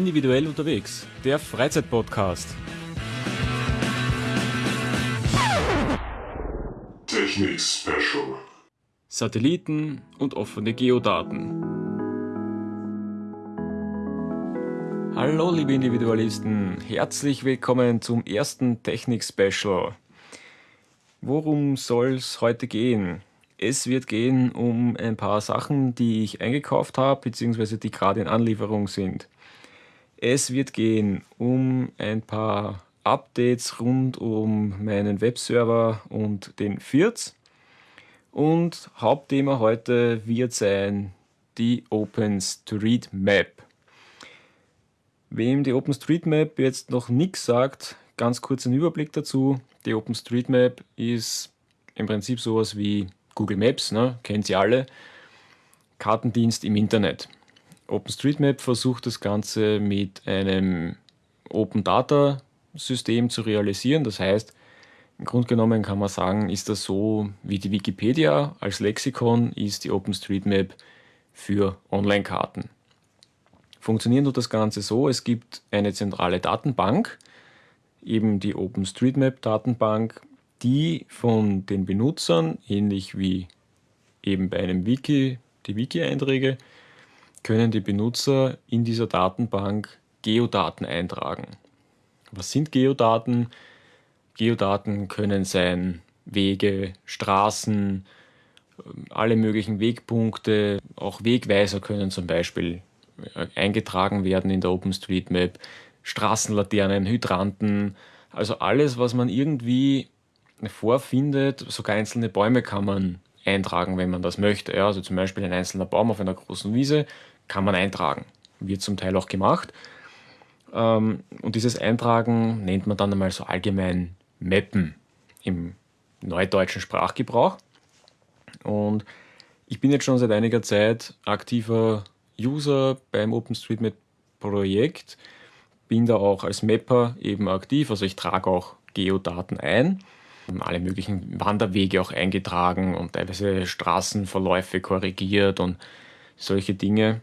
Individuell unterwegs, der Freizeitpodcast. Technik Special. Satelliten und offene Geodaten. Hallo liebe Individualisten, herzlich willkommen zum ersten Technik Special. Worum soll es heute gehen? Es wird gehen um ein paar Sachen, die ich eingekauft habe, beziehungsweise die gerade in Anlieferung sind. Es wird gehen um ein paar Updates rund um meinen Webserver und den FIRTS. Und Hauptthema heute wird sein die OpenStreetMap. Wem die OpenStreetMap jetzt noch nichts sagt, ganz kurz ein Überblick dazu. Die OpenStreetMap ist im Prinzip sowas wie Google Maps, ne? kennt sie alle, Kartendienst im Internet. OpenStreetMap versucht das Ganze mit einem Open Data System zu realisieren. Das heißt, im Grunde genommen kann man sagen, ist das so wie die Wikipedia als Lexikon ist die OpenStreetMap für Online-Karten. Funktioniert tut das Ganze so, es gibt eine zentrale Datenbank, eben die OpenStreetMap-Datenbank, die von den Benutzern, ähnlich wie eben bei einem Wiki, die Wiki-Einträge, können die Benutzer in dieser Datenbank Geodaten eintragen. Was sind Geodaten? Geodaten können sein Wege, Straßen, alle möglichen Wegpunkte, auch Wegweiser können zum Beispiel äh, eingetragen werden in der OpenStreetMap, Straßenlaternen, Hydranten, also alles, was man irgendwie vorfindet, sogar einzelne Bäume kann man eintragen, wenn man das möchte. Ja, also zum Beispiel ein einzelner Baum auf einer großen Wiese kann man eintragen. Wird zum Teil auch gemacht. Ähm, und dieses Eintragen nennt man dann einmal so allgemein Mappen im neudeutschen Sprachgebrauch. Und ich bin jetzt schon seit einiger Zeit aktiver User beim OpenStreetMap-Projekt, bin da auch als Mapper eben aktiv, also ich trage auch Geodaten ein alle möglichen Wanderwege auch eingetragen und teilweise Straßenverläufe korrigiert und solche Dinge.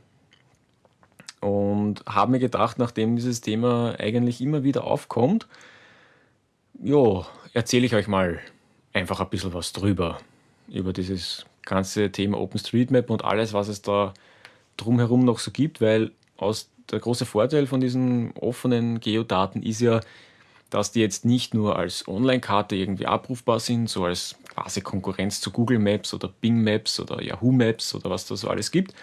Und habe mir gedacht, nachdem dieses Thema eigentlich immer wieder aufkommt, jo, erzähle ich euch mal einfach ein bisschen was drüber. Über dieses ganze Thema OpenStreetMap und alles, was es da drumherum noch so gibt, weil aus der große Vorteil von diesen offenen Geodaten ist ja, dass die jetzt nicht nur als Online-Karte irgendwie abrufbar sind, so als quasi Konkurrenz zu Google Maps oder Bing Maps oder Yahoo Maps oder was da so alles gibt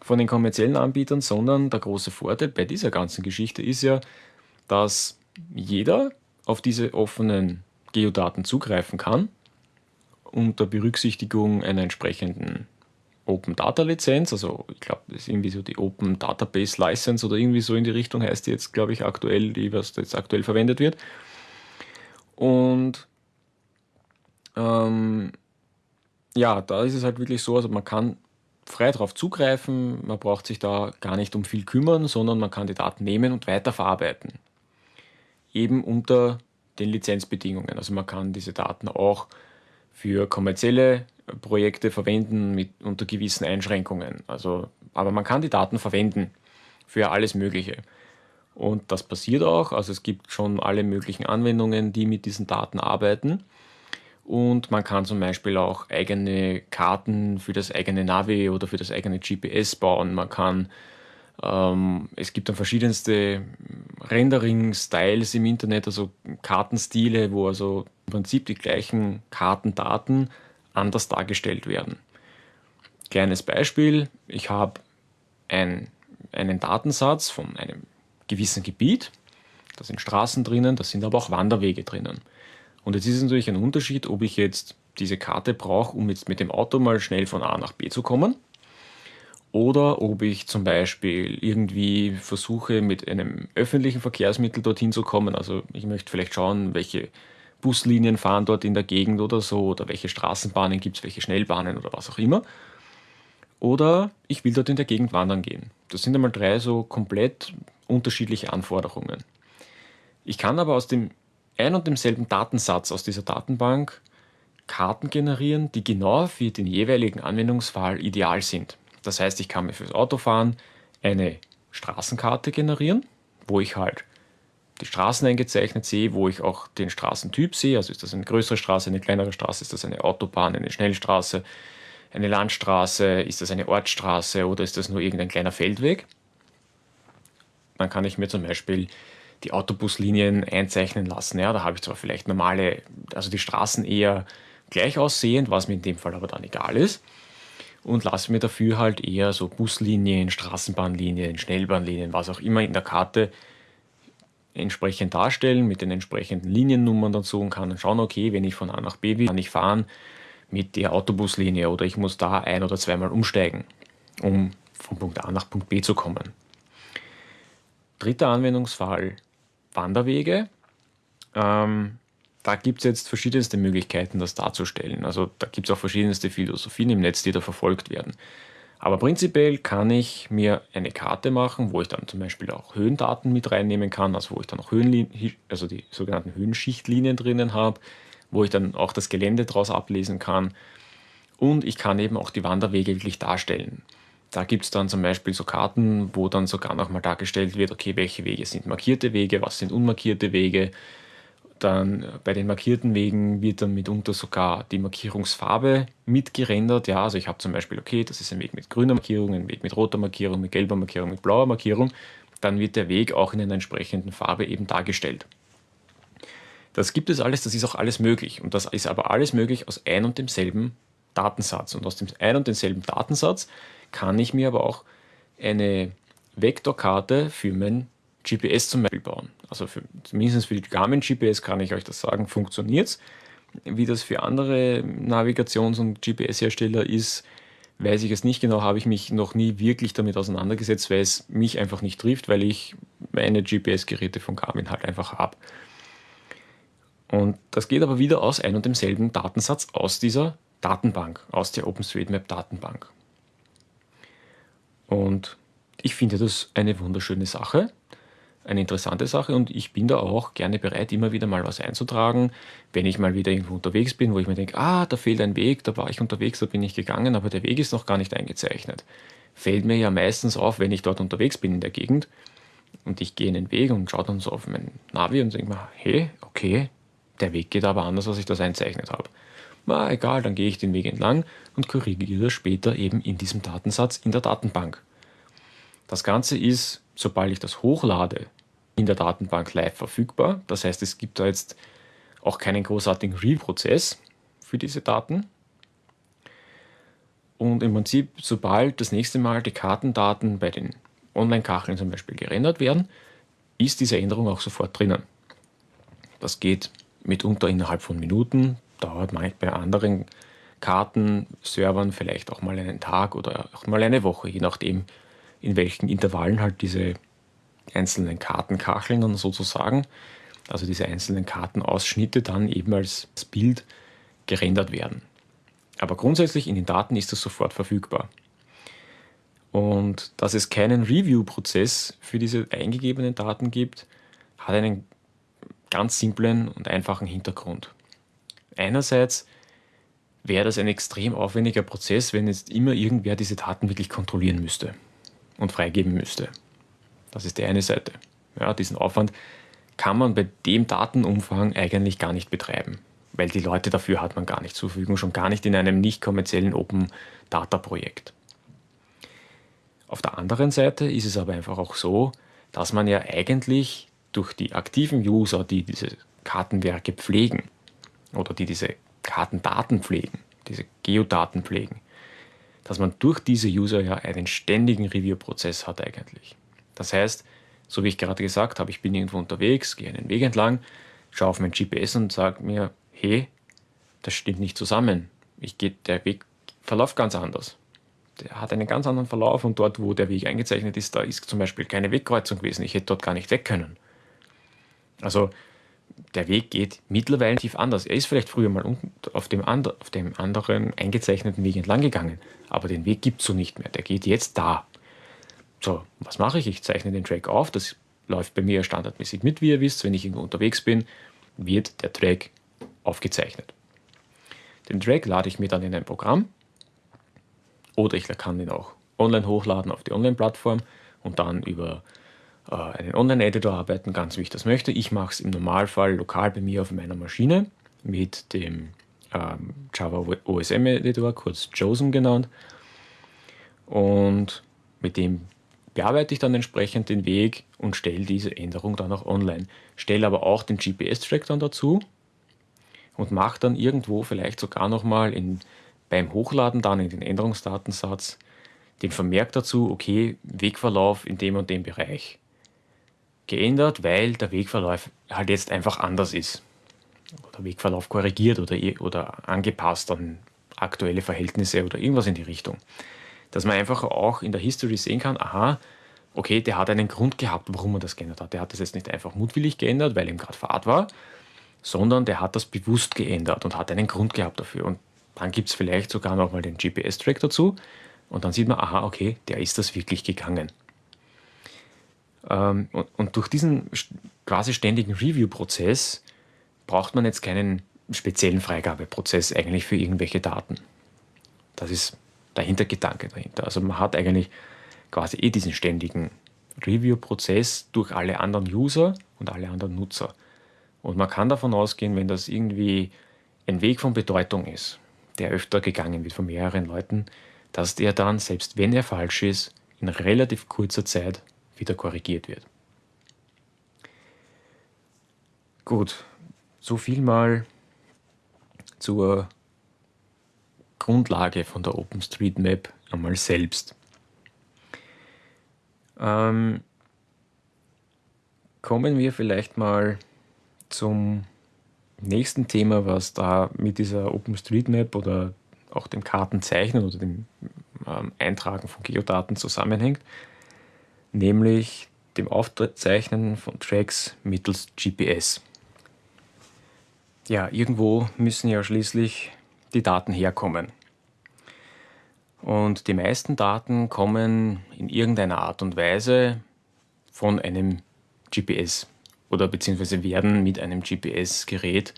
von den kommerziellen Anbietern, sondern der große Vorteil bei dieser ganzen Geschichte ist ja, dass jeder auf diese offenen Geodaten zugreifen kann unter Berücksichtigung einer entsprechenden Open Data Lizenz, also ich glaube, das ist irgendwie so die Open Database License oder irgendwie so in die Richtung heißt die jetzt, glaube ich, aktuell, die was jetzt aktuell verwendet wird. Und ähm, ja, da ist es halt wirklich so, also man kann frei darauf zugreifen, man braucht sich da gar nicht um viel kümmern, sondern man kann die Daten nehmen und weiterverarbeiten. Eben unter den Lizenzbedingungen. Also man kann diese Daten auch für kommerzielle Projekte verwenden mit unter gewissen Einschränkungen. Also, aber man kann die Daten verwenden für alles Mögliche. Und das passiert auch. Also es gibt schon alle möglichen Anwendungen, die mit diesen Daten arbeiten. Und man kann zum Beispiel auch eigene Karten für das eigene Navi oder für das eigene GPS bauen. Man kann, ähm, es gibt dann verschiedenste Rendering-Styles im Internet, also Kartenstile, wo also im Prinzip die gleichen Kartendaten anders dargestellt werden. Kleines Beispiel, ich habe ein, einen Datensatz von einem gewissen Gebiet, da sind Straßen drinnen, da sind aber auch Wanderwege drinnen. Und jetzt ist es natürlich ein Unterschied, ob ich jetzt diese Karte brauche, um jetzt mit dem Auto mal schnell von A nach B zu kommen, oder ob ich zum Beispiel irgendwie versuche, mit einem öffentlichen Verkehrsmittel dorthin zu kommen. Also ich möchte vielleicht schauen, welche Buslinien fahren dort in der Gegend oder so, oder welche Straßenbahnen gibt es, welche Schnellbahnen oder was auch immer. Oder ich will dort in der Gegend wandern gehen. Das sind einmal drei so komplett unterschiedliche Anforderungen. Ich kann aber aus dem ein und demselben Datensatz aus dieser Datenbank Karten generieren, die genau für den jeweiligen Anwendungsfall ideal sind. Das heißt, ich kann mir fürs Autofahren eine Straßenkarte generieren, wo ich halt die Straßen eingezeichnet sehe, wo ich auch den Straßentyp sehe. Also ist das eine größere Straße, eine kleinere Straße, ist das eine Autobahn, eine Schnellstraße, eine Landstraße, ist das eine Ortsstraße oder ist das nur irgendein kleiner Feldweg. Dann kann ich mir zum Beispiel die Autobuslinien einzeichnen lassen. Ja, da habe ich zwar vielleicht normale, also die Straßen eher gleich aussehend, was mir in dem Fall aber dann egal ist. Und lasse mir dafür halt eher so Buslinien, Straßenbahnlinien, Schnellbahnlinien, was auch immer in der Karte entsprechend darstellen mit den entsprechenden Liniennummern dazu und kann dann schauen, okay, wenn ich von A nach B will, kann ich fahren mit der Autobuslinie oder ich muss da ein- oder zweimal umsteigen, um von Punkt A nach Punkt B zu kommen. Dritter Anwendungsfall, Wanderwege. Ähm, da gibt es jetzt verschiedenste Möglichkeiten, das darzustellen. Also da gibt es auch verschiedenste Philosophien im Netz, die da verfolgt werden. Aber prinzipiell kann ich mir eine Karte machen, wo ich dann zum Beispiel auch Höhendaten mit reinnehmen kann, also wo ich dann auch Höhenlinien, also die sogenannten Höhenschichtlinien drinnen habe, wo ich dann auch das Gelände daraus ablesen kann. Und ich kann eben auch die Wanderwege wirklich darstellen. Da gibt es dann zum Beispiel so Karten, wo dann sogar nochmal dargestellt wird, okay, welche Wege sind markierte Wege, was sind unmarkierte Wege, dann bei den markierten Wegen wird dann mitunter sogar die Markierungsfarbe mitgerendert. Ja, also ich habe zum Beispiel, okay, das ist ein Weg mit grüner Markierung, ein Weg mit roter Markierung, mit gelber Markierung, mit blauer Markierung. Dann wird der Weg auch in einer entsprechenden Farbe eben dargestellt. Das gibt es alles, das ist auch alles möglich. Und das ist aber alles möglich aus ein und demselben Datensatz. Und aus dem ein und demselben Datensatz kann ich mir aber auch eine Vektorkarte für mein GPS zum Beispiel bauen. Also für, zumindest für die Garmin GPS kann ich euch das sagen, funktioniert es. Wie das für andere Navigations- und GPS-Hersteller ist, weiß ich es nicht genau, habe ich mich noch nie wirklich damit auseinandergesetzt, weil es mich einfach nicht trifft, weil ich meine GPS-Geräte von Garmin halt einfach habe. Und das geht aber wieder aus ein und demselben Datensatz aus dieser Datenbank, aus der OpenStreetMap-Datenbank. Und ich finde das eine wunderschöne Sache eine interessante Sache und ich bin da auch gerne bereit, immer wieder mal was einzutragen, wenn ich mal wieder irgendwo unterwegs bin, wo ich mir denke, ah, da fehlt ein Weg, da war ich unterwegs, da bin ich gegangen, aber der Weg ist noch gar nicht eingezeichnet. Fällt mir ja meistens auf, wenn ich dort unterwegs bin in der Gegend und ich gehe in den Weg und schaue dann so auf mein Navi und denke mir, hey, okay, der Weg geht aber anders, als ich das einzeichnet habe. Na, egal, dann gehe ich den Weg entlang und korrigiere später eben in diesem Datensatz in der Datenbank. Das Ganze ist, sobald ich das hochlade, in der Datenbank live verfügbar. Das heißt, es gibt da jetzt auch keinen großartigen Real-Prozess für diese Daten. Und im Prinzip, sobald das nächste Mal die Kartendaten bei den Online-Kacheln zum Beispiel gerendert werden, ist diese Änderung auch sofort drinnen. Das geht mitunter innerhalb von Minuten, dauert bei anderen Kartenservern vielleicht auch mal einen Tag oder auch mal eine Woche, je nachdem, in welchen Intervallen halt diese einzelnen Kartenkacheln dann sozusagen, also diese einzelnen Kartenausschnitte dann eben als Bild gerendert werden. Aber grundsätzlich in den Daten ist das sofort verfügbar. Und dass es keinen Review-Prozess für diese eingegebenen Daten gibt, hat einen ganz simplen und einfachen Hintergrund. Einerseits wäre das ein extrem aufwendiger Prozess, wenn jetzt immer irgendwer diese Daten wirklich kontrollieren müsste und freigeben müsste. Das ist die eine Seite. Ja, diesen Aufwand kann man bei dem Datenumfang eigentlich gar nicht betreiben, weil die Leute dafür hat man gar nicht zur Verfügung, schon gar nicht in einem nicht kommerziellen Open Data Projekt. Auf der anderen Seite ist es aber einfach auch so, dass man ja eigentlich durch die aktiven User, die diese Kartenwerke pflegen oder die diese Kartendaten pflegen, diese Geodaten pflegen, dass man durch diese User ja einen ständigen Review-Prozess hat eigentlich. Das heißt, so wie ich gerade gesagt habe, ich bin irgendwo unterwegs, gehe einen Weg entlang, schaue auf mein GPS und sage mir, hey, das stimmt nicht zusammen. Ich gehe, der Weg verläuft ganz anders. Der hat einen ganz anderen Verlauf und dort, wo der Weg eingezeichnet ist, da ist zum Beispiel keine Wegkreuzung gewesen. Ich hätte dort gar nicht weg können. Also der Weg geht mittlerweile tief anders. Er ist vielleicht früher mal auf dem, auf dem anderen eingezeichneten Weg entlang gegangen, aber den Weg gibt es so nicht mehr. Der geht jetzt da. So, was mache ich? Ich zeichne den Track auf. Das läuft bei mir standardmäßig mit, wie ihr wisst. Wenn ich irgendwo unterwegs bin, wird der Track aufgezeichnet. Den Track lade ich mir dann in ein Programm oder ich kann ihn auch online hochladen auf die Online-Plattform und dann über äh, einen Online-Editor arbeiten ganz wie ich das möchte. Ich mache es im Normalfall lokal bei mir auf meiner Maschine mit dem ähm, Java OSM Editor, kurz JOSM genannt. Und mit dem bearbeite ich dann entsprechend den Weg und stelle diese Änderung dann auch online. Stelle aber auch den GPS-Track dann dazu und mache dann irgendwo vielleicht sogar nochmal beim Hochladen dann in den Änderungsdatensatz den Vermerk dazu, okay, Wegverlauf in dem und dem Bereich geändert, weil der Wegverlauf halt jetzt einfach anders ist. Oder Wegverlauf korrigiert oder, oder angepasst an aktuelle Verhältnisse oder irgendwas in die Richtung. Dass man einfach auch in der History sehen kann, aha, okay, der hat einen Grund gehabt, warum er das geändert hat. Der hat das jetzt nicht einfach mutwillig geändert, weil ihm gerade Fahrt war, sondern der hat das bewusst geändert und hat einen Grund gehabt dafür. Und dann gibt es vielleicht sogar nochmal den GPS-Track dazu und dann sieht man, aha, okay, der ist das wirklich gegangen. Ähm, und, durch diesen quasi ständigen Review-Prozess braucht man jetzt keinen speziellen Freigabeprozess eigentlich für irgendwelche Daten. Das ist der Hintergedanke dahinter. Also man hat eigentlich quasi eh diesen ständigen Review-Prozess durch alle anderen User und alle anderen Nutzer. Und man kann davon ausgehen, wenn das irgendwie ein Weg von Bedeutung ist, der öfter gegangen wird von mehreren Leuten, dass der dann, selbst wenn er falsch ist, in relativ kurzer Zeit wieder korrigiert wird. Gut, so viel mal zur Grundlage von der OpenStreetMap einmal selbst. Ähm, kommen wir vielleicht mal zum nächsten Thema, was da mit dieser OpenStreetMap oder auch dem Kartenzeichnen oder dem ähm, Eintragen von Geodaten zusammenhängt nämlich dem Aufzeichnen von Tracks mittels GPS. Ja, irgendwo müssen ja schließlich die Daten herkommen. Und die meisten Daten kommen in irgendeiner Art und Weise von einem GPS oder beziehungsweise werden mit einem GPS-Gerät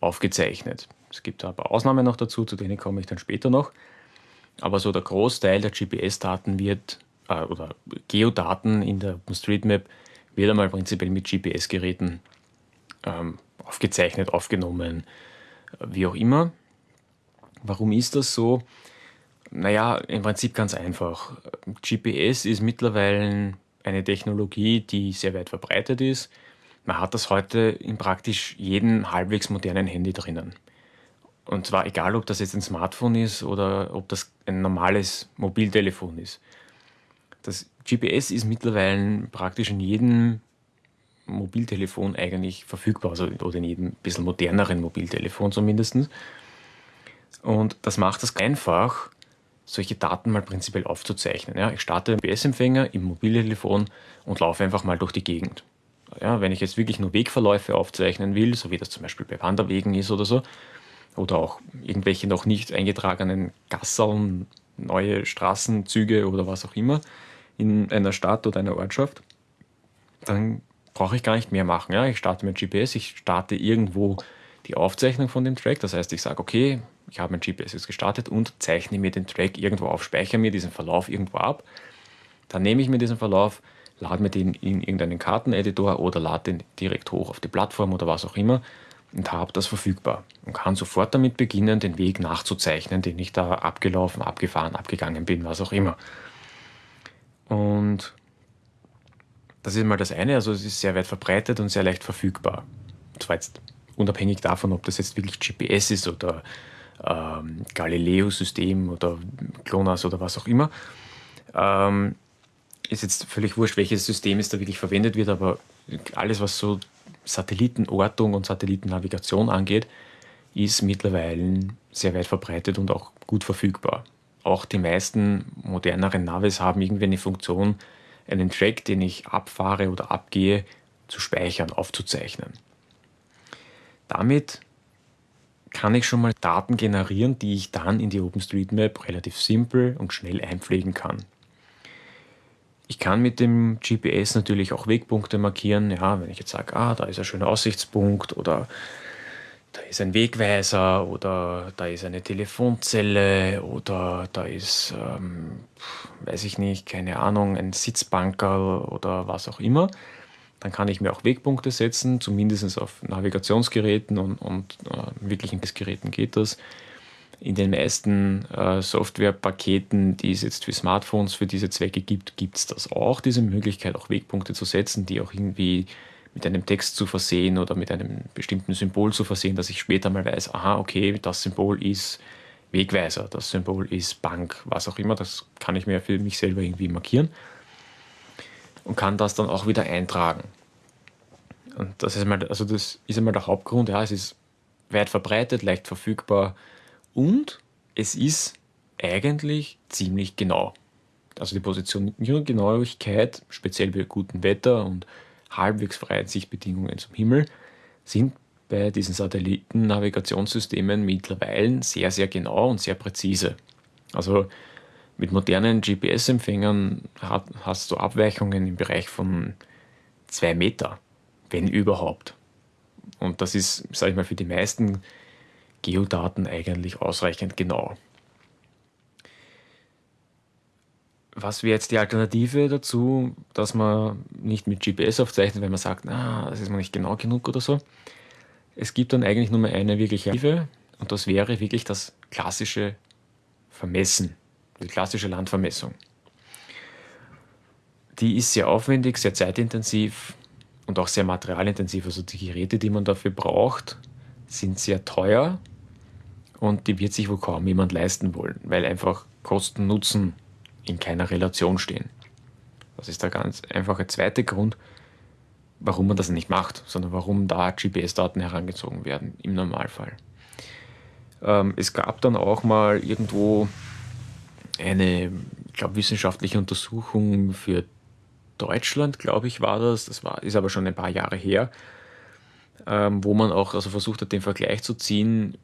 aufgezeichnet. Es gibt aber Ausnahmen noch dazu, zu denen komme ich dann später noch. Aber so der Großteil der GPS-Daten wird äh, oder Geodaten in der OpenStreetMap wird einmal prinzipiell mit GPS-Geräten ähm, aufgezeichnet, aufgenommen, äh, wie auch immer. Warum ist das so? Naja, im Prinzip ganz einfach. GPS ist mittlerweile eine Technologie, die sehr weit verbreitet ist. Man hat das heute in praktisch jedem halbwegs modernen Handy drinnen. Und zwar egal, ob das jetzt ein Smartphone ist oder ob das ein normales Mobiltelefon ist. Das GPS ist mittlerweile praktisch in jedem Mobiltelefon eigentlich verfügbar, also, oder in jedem bisschen moderneren Mobiltelefon zumindest. Und das macht es einfach, solche Daten mal prinzipiell aufzuzeichnen. Ja, ich starte den GPS-Empfänger im Mobiltelefon und laufe einfach mal durch die Gegend. Ja, wenn ich jetzt wirklich nur Wegverläufe aufzeichnen will, so wie das zum Beispiel bei Wanderwegen ist oder so, oder auch irgendwelche noch nicht eingetragenen Gasseln, neue Straßenzüge oder was auch immer, in einer Stadt oder einer Ortschaft, dann brauche ich gar nicht mehr machen. Ja? Ich starte mit GPS, ich starte irgendwo die Aufzeichnung von dem Track. Das heißt, ich sage, okay, ich habe mein GPS jetzt gestartet und zeichne mir den Track irgendwo auf, speichere mir diesen Verlauf irgendwo ab. Dann nehme ich mir diesen Verlauf, lade mir den in irgendeinen Karteneditor oder lade den direkt hoch auf die Plattform oder was auch immer und habe das verfügbar und kann sofort damit beginnen, den Weg nachzuzeichnen, den ich da abgelaufen, abgefahren, abgegangen bin, was auch immer. Und das ist mal das eine, also es ist sehr weit verbreitet und sehr leicht verfügbar. Und zwar jetzt unabhängig davon, ob das jetzt wirklich GPS ist oder ähm, Galileo-System oder GLONASS oder was auch immer. Ähm, ist jetzt völlig wurscht, welches System es da wirklich verwendet wird, aber alles, was so Satellitenortung und Satellitennavigation angeht, ist mittlerweile sehr weit verbreitet und auch gut verfügbar auch die meisten moderneren Navis haben irgendwie eine Funktion, einen Track, den ich abfahre oder abgehe, zu speichern, aufzuzeichnen. Damit kann ich schon mal Daten generieren, die ich dann in die OpenStreetMap relativ simpel und schnell einpflegen kann. Ich kann mit dem GPS natürlich auch Wegpunkte markieren. Ja, wenn ich jetzt sage, ah, da ist ein schöner Aussichtspunkt oder da ist ein Wegweiser oder da ist eine Telefonzelle oder da ist, ähm, weiß ich nicht, keine Ahnung, ein Sitzbankerl oder was auch immer. Dann kann ich mir auch Wegpunkte setzen, zumindest auf Navigationsgeräten und, und äh, wirklichen Geräten geht das. In den meisten äh, Softwarepaketen, die es jetzt für Smartphones für diese Zwecke gibt, gibt es das auch, diese Möglichkeit, auch Wegpunkte zu setzen, die auch irgendwie mit einem Text zu versehen oder mit einem bestimmten Symbol zu versehen, dass ich später mal weiß, aha, okay, das Symbol ist Wegweiser, das Symbol ist Bank, was auch immer, das kann ich mir für mich selber irgendwie markieren und kann das dann auch wieder eintragen. Und das ist mal, also das ist einmal der Hauptgrund, ja, es ist weit verbreitet, leicht verfügbar und es ist eigentlich ziemlich genau. Also die Positionierungsgenauigkeit, speziell bei gutem Wetter und halbwegs freien Sichtbedingungen zum Himmel sind bei diesen Satellitennavigationssystemen mittlerweile sehr, sehr genau und sehr präzise. Also mit modernen GPS-Empfängern hast du Abweichungen im Bereich von zwei Meter, wenn überhaupt. Und das ist, sage ich mal, für die meisten Geodaten eigentlich ausreichend genau. Was wäre jetzt die Alternative dazu, dass man nicht mit GPS aufzeichnet, wenn man sagt, na, das ist noch nicht genau genug oder so? Es gibt dann eigentlich nur mehr eine wirkliche Alternative und das wäre wirklich das klassische Vermessen, die klassische Landvermessung. Die ist sehr aufwendig, sehr zeitintensiv und auch sehr materialintensiv. Also die Geräte, die man dafür braucht, sind sehr teuer und die wird sich wohl kaum jemand leisten wollen, weil einfach Kosten-Nutzen in keiner Relation stehen. Das ist der ganz einfache zweite Grund, warum man das nicht macht, sondern warum da GPS-Daten herangezogen werden im Normalfall. Ähm, es gab dann auch mal irgendwo eine, ich glaube, wissenschaftliche Untersuchung für Deutschland, glaube ich, war das. Das war, ist aber schon ein paar Jahre her, ähm, wo man auch also versucht hat, den Vergleich zu ziehen,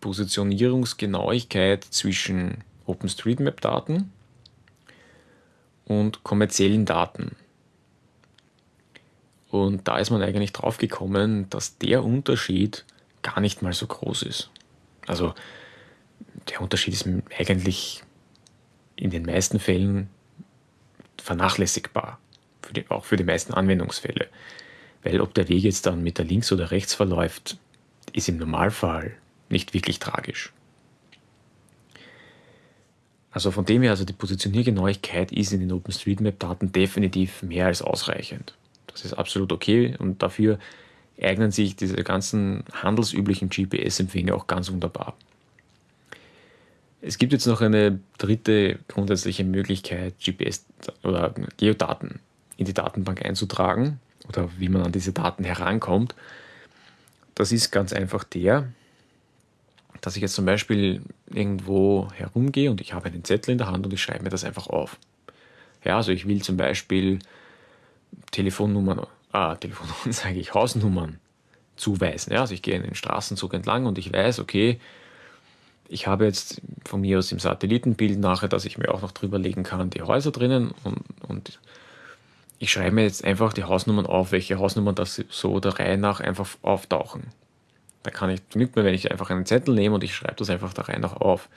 Positionierungsgenauigkeit zwischen OpenStreetMap-Daten und kommerziellen Daten. Und da ist man eigentlich drauf gekommen, dass der Unterschied gar nicht mal so groß ist. Also der Unterschied ist eigentlich in den meisten Fällen vernachlässigbar, für die, auch für die meisten Anwendungsfälle. Weil ob der Weg jetzt dann mit der links oder rechts verläuft, ist im Normalfall nicht wirklich tragisch. Also von dem her, also die Positioniergenauigkeit ist in den OpenStreetMap-Daten definitiv mehr als ausreichend. Das ist absolut okay und dafür eignen sich diese ganzen handelsüblichen GPS-Empfänger auch ganz wunderbar. Es gibt jetzt noch eine dritte grundsätzliche Möglichkeit, GPS oder Geodaten in die Datenbank einzutragen oder wie man an diese Daten herankommt. Das ist ganz einfach der, dass ich jetzt zum Beispiel irgendwo herumgehe und ich habe einen Zettel in der Hand und ich schreibe mir das einfach auf. Ja, also ich will zum Beispiel Telefonnummern, ah, Telefonnummern sage ich, Hausnummern zuweisen. Ja, also ich gehe in den Straßenzug entlang und ich weiß, okay, ich habe jetzt von mir aus im Satellitenbild nachher, dass ich mir auch noch drüber legen kann, die Häuser drinnen und, und ich schreibe mir jetzt einfach die Hausnummern auf, welche Hausnummern das so der Reihe nach einfach auftauchen. Da kann ich, genügt mir, wenn ich einfach einen Zettel nehme und ich schreibe das einfach da rein auch auf.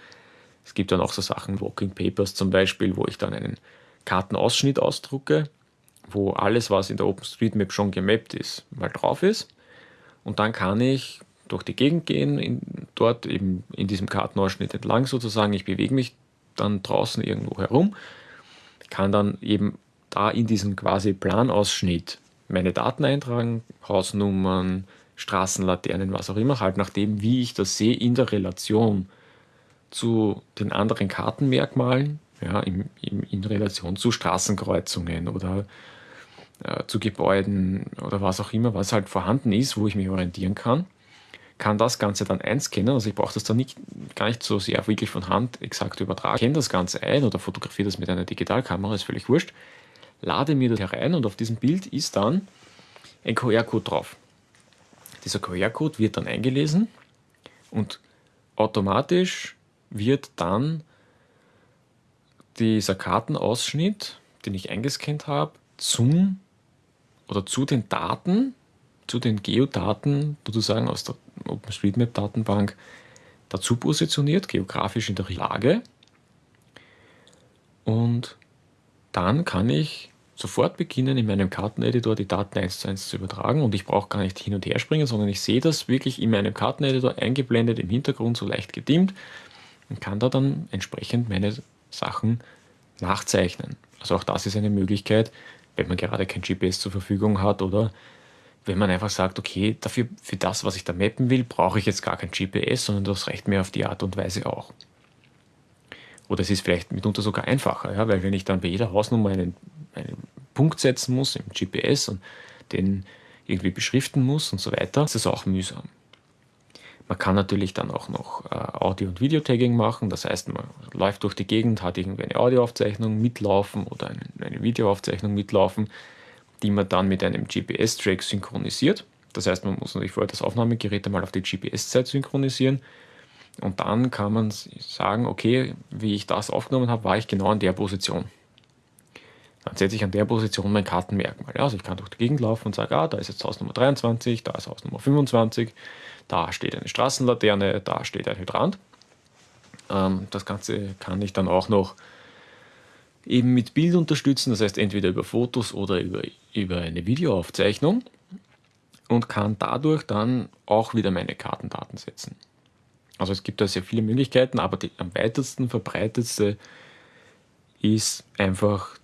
Es gibt dann auch so Sachen, Walking Papers zum Beispiel, wo ich dann einen Kartenausschnitt ausdrucke, wo alles, was in der OpenStreetMap schon gemappt ist, mal drauf ist. Und dann kann ich durch die Gegend gehen, in, dort eben in diesem Kartenausschnitt entlang sozusagen. Ich bewege mich dann draußen irgendwo herum, kann dann eben da in diesen quasi Planausschnitt meine Daten eintragen, Hausnummern, Straßenlaternen, was auch immer, halt nachdem, wie ich das sehe, in der Relation zu den anderen Kartenmerkmalen, ja, in, in, in Relation zu Straßenkreuzungen oder äh, zu Gebäuden oder was auch immer, was halt vorhanden ist, wo ich mich orientieren kann, kann das Ganze dann einscannen. Also ich brauche das dann nicht, gar nicht so sehr wirklich von Hand exakt übertragen. Ich kenne das Ganze ein oder fotografiere das mit einer Digitalkamera, ist völlig wurscht. Lade mir das herein und auf diesem Bild ist dann ein QR-Code drauf. Dieser QR-Code wird dann eingelesen und automatisch wird dann dieser Kartenausschnitt, den ich eingescannt habe, zum oder zu den Daten, zu den Geodaten sozusagen aus der OpenStreetMap-Datenbank dazu positioniert, geografisch in der Lage. Und dann kann ich sofort beginnen, in meinem Karteneditor die Daten eins zu eins zu übertragen und ich brauche gar nicht hin und her springen, sondern ich sehe das wirklich in meinem Karteneditor eingeblendet, im Hintergrund so leicht gedimmt und kann da dann entsprechend meine Sachen nachzeichnen. Also auch das ist eine Möglichkeit, wenn man gerade kein GPS zur Verfügung hat oder wenn man einfach sagt, okay, dafür, für das, was ich da mappen will, brauche ich jetzt gar kein GPS, sondern das reicht mir auf die Art und Weise auch. Oder es ist vielleicht mitunter sogar einfacher, ja, weil wenn ich dann bei jeder Hausnummer einen, einen Punkt setzen muss im GPS und den irgendwie beschriften muss und so weiter, ist das auch mühsam. Man kann natürlich dann auch noch äh, Audio- und Videotagging machen, das heißt, man läuft durch die Gegend, hat irgendwie eine Audioaufzeichnung mitlaufen oder eine, eine Videoaufzeichnung mitlaufen, die man dann mit einem GPS-Track synchronisiert. Das heißt, man muss natürlich vorher das Aufnahmegerät einmal auf die GPS-Zeit synchronisieren und dann kann man sagen, okay, wie ich das aufgenommen habe, war ich genau in der Position. Dann setze ich an der Position mein Kartenmerkmal. Also ich kann durch die Gegend laufen und sage, ah, da ist jetzt Haus Nummer 23, da ist Haus Nummer 25, da steht eine Straßenlaterne, da steht ein Hydrant. Ähm, das Ganze kann ich dann auch noch eben mit Bild unterstützen, das heißt entweder über Fotos oder über, über eine Videoaufzeichnung und kann dadurch dann auch wieder meine Kartendaten setzen. Also es gibt da sehr viele Möglichkeiten, aber die am weitesten verbreitetste ist einfach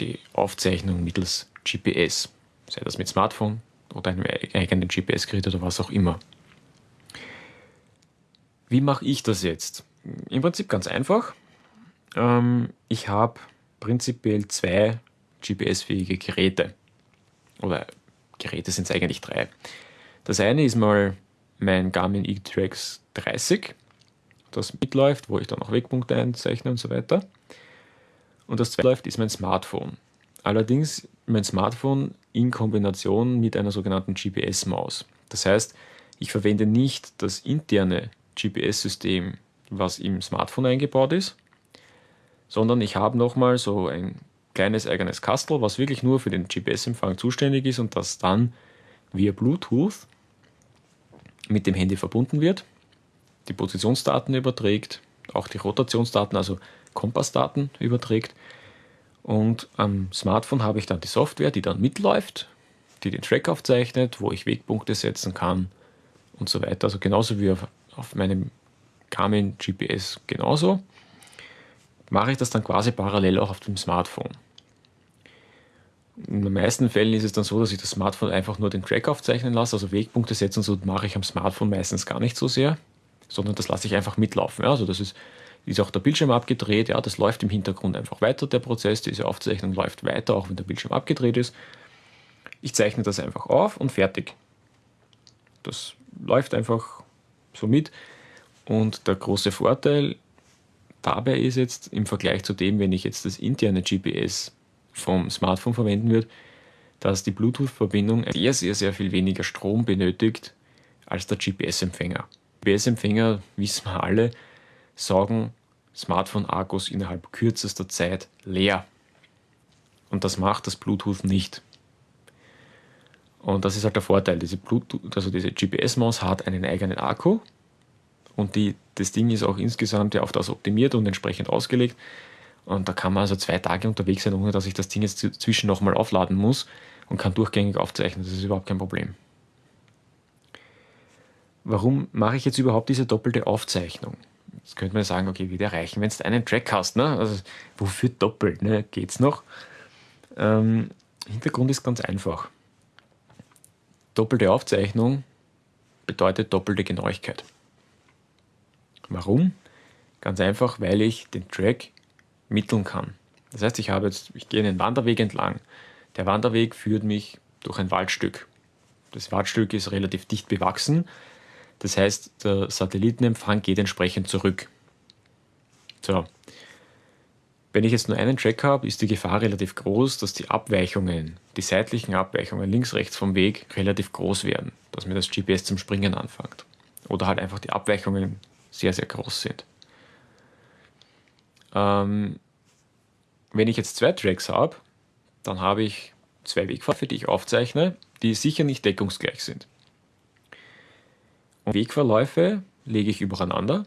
die Aufzeichnung mittels GPS, sei das mit Smartphone oder einem eigenen GPS-Gerät oder was auch immer. Wie mache ich das jetzt? Im Prinzip ganz einfach. Ähm, ich habe prinzipiell zwei GPS-fähige Geräte. Oder Geräte sind es eigentlich drei. Das eine ist mal mein Garmin E-Trax 30, das mitläuft, wo ich dann auch Wegpunkte einzeichne und so weiter. Und das zweite läuft ist mein Smartphone. Allerdings mein Smartphone in Kombination mit einer sogenannten GPS-Maus. Das heißt, ich verwende nicht das interne GPS-System, was im Smartphone eingebaut ist, sondern ich habe nochmal so ein kleines eigenes Kastel, was wirklich nur für den GPS-Empfang zuständig ist und das dann via Bluetooth mit dem Handy verbunden wird, die Positionsdaten überträgt, auch die Rotationsdaten, also Kompassdaten überträgt. Und am Smartphone habe ich dann die Software, die dann mitläuft, die den Track aufzeichnet, wo ich Wegpunkte setzen kann und so weiter. Also genauso wie auf, auf meinem Garmin GPS genauso. Mache ich das dann quasi parallel auch auf dem Smartphone. In den meisten Fällen ist es dann so, dass ich das Smartphone einfach nur den Track aufzeichnen lasse, also Wegpunkte setzen, so mache ich am Smartphone meistens gar nicht so sehr, sondern das lasse ich einfach mitlaufen. Also das ist, ist auch der Bildschirm abgedreht, ja, das läuft im Hintergrund einfach weiter, der Prozess, diese Aufzeichnung läuft weiter, auch wenn der Bildschirm abgedreht ist. Ich zeichne das einfach auf und fertig. Das läuft einfach so mit. Und der große Vorteil dabei ist jetzt im Vergleich zu dem, wenn ich jetzt das interne GPS vom Smartphone verwenden würde, dass die Bluetooth-Verbindung sehr, sehr, sehr viel weniger Strom benötigt als der GPS-Empfänger. GPS-Empfänger, wissen wir alle, saugen Smartphone-Akkus innerhalb kürzester Zeit leer. Und das macht das Bluetooth nicht. Und das ist halt der Vorteil. Diese, also diese GPS-Maus hat einen eigenen Akku und die, das Ding ist auch insgesamt ja auf das optimiert und entsprechend ausgelegt, und da kann man also zwei Tage unterwegs sein, ohne dass ich das Ding jetzt zwischen nochmal aufladen muss und kann durchgängig aufzeichnen. Das ist überhaupt kein Problem. Warum mache ich jetzt überhaupt diese doppelte Aufzeichnung? Jetzt könnte man sagen, okay, wieder reichen, wenn du einen Track hast. Ne? Also, wofür doppelt? Ne? Geht's noch? Ähm, Hintergrund ist ganz einfach. Doppelte Aufzeichnung bedeutet doppelte Genauigkeit. Warum? Ganz einfach, weil ich den Track mitteln kann. Das heißt, ich habe jetzt, ich gehe einen Wanderweg entlang. Der Wanderweg führt mich durch ein Waldstück. Das Waldstück ist relativ dicht bewachsen. Das heißt, der Satellitenempfang geht entsprechend zurück. So. Wenn ich jetzt nur einen Track habe, ist die Gefahr relativ groß, dass die Abweichungen, die seitlichen Abweichungen links, rechts vom Weg relativ groß werden, dass mir das GPS zum Springen anfängt. Oder halt einfach die Abweichungen sehr, sehr groß sind. Ähm, wenn ich jetzt zwei Tracks habe, dann habe ich zwei Wegpfade, die ich aufzeichne die sicher nicht deckungsgleich sind. Wegverläufe lege ich übereinander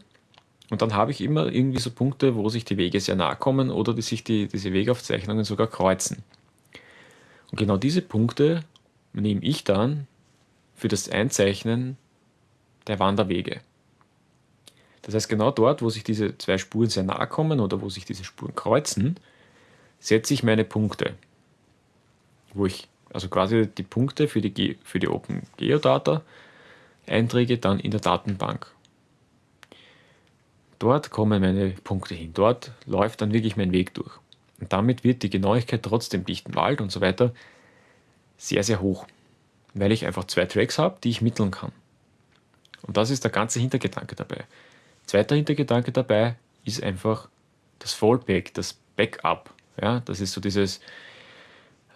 und dann habe ich immer irgendwie so Punkte, wo sich die Wege sehr nahe kommen oder die sich die, diese Wegaufzeichnungen sogar kreuzen. Und genau diese Punkte nehme ich dann für das Einzeichnen der Wanderwege. Das heißt, genau dort, wo sich diese zwei Spuren sehr nahe kommen oder wo sich diese Spuren kreuzen, setze ich meine Punkte. Wo ich also quasi die Punkte für die, für die Open Geodata Einträge dann in der Datenbank. Dort kommen meine Punkte hin. Dort läuft dann wirklich mein Weg durch. Und damit wird die Genauigkeit trotz dem dichten Wald und so weiter sehr, sehr hoch. Weil ich einfach zwei Tracks habe, die ich mitteln kann. Und das ist der ganze Hintergedanke dabei. Zweiter Hintergedanke dabei ist einfach das Fallback, das Backup. Ja, das ist so dieses,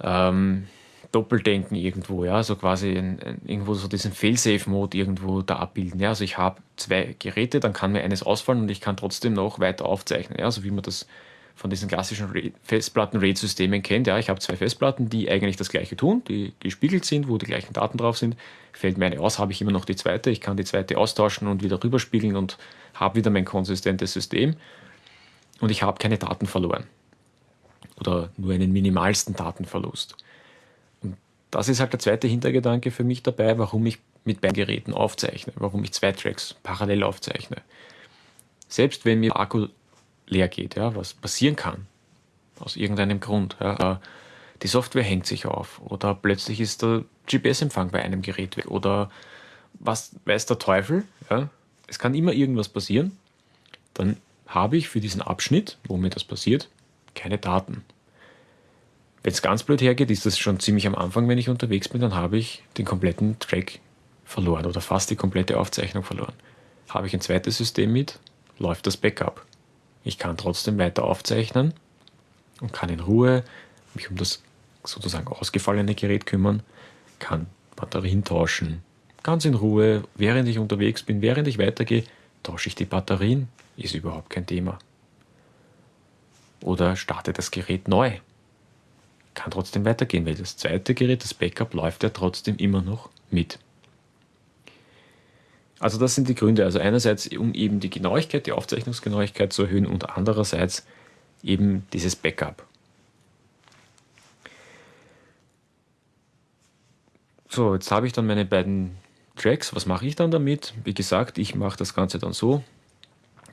ähm, Doppeldenken irgendwo, ja, so quasi ein, ein, irgendwo so diesen Fail-Safe-Mode irgendwo da abbilden. Ja, also ich habe zwei Geräte, dann kann mir eines ausfallen und ich kann trotzdem noch weiter aufzeichnen. Ja, so wie man das von diesen klassischen Festplatten-RAID-Systemen kennt. Ja, ich habe zwei Festplatten, die eigentlich das gleiche tun, die gespiegelt sind, wo die gleichen Daten drauf sind. Fällt mir eine aus, habe ich immer noch die zweite. Ich kann die zweite austauschen und wieder rüberspiegeln und habe wieder mein konsistentes System. Und ich habe keine Daten verloren. Oder nur einen minimalsten Datenverlust. Das ist halt der zweite Hintergedanke für mich dabei, warum ich mit beiden Geräten aufzeichne, warum ich zwei Tracks parallel aufzeichne. Selbst wenn mir der Akku leer geht, ja, was passieren kann, aus irgendeinem Grund. Ja, die Software hängt sich auf oder plötzlich ist der GPS-Empfang bei einem Gerät weg oder was weiß der Teufel. Ja, es kann immer irgendwas passieren. Dann habe ich für diesen Abschnitt, wo mir das passiert, keine Daten. Wenn es ganz blöd hergeht, ist das schon ziemlich am Anfang, wenn ich unterwegs bin, dann habe ich den kompletten Track verloren oder fast die komplette Aufzeichnung verloren. Habe ich ein zweites System mit, läuft das Backup. Ich kann trotzdem weiter aufzeichnen und kann in Ruhe mich um das sozusagen ausgefallene Gerät kümmern, kann Batterien tauschen. Ganz in Ruhe, während ich unterwegs bin, während ich weitergehe, tausche ich die Batterien, ist überhaupt kein Thema. Oder starte das Gerät neu kann trotzdem weitergehen, weil das zweite Gerät, das Backup, läuft ja trotzdem immer noch mit. Also das sind die Gründe. Also einerseits, um eben die Genauigkeit, die Aufzeichnungsgenauigkeit zu erhöhen und andererseits eben dieses Backup. So, jetzt habe ich dann meine beiden Tracks. Was mache ich dann damit? Wie gesagt, ich mache das Ganze dann so,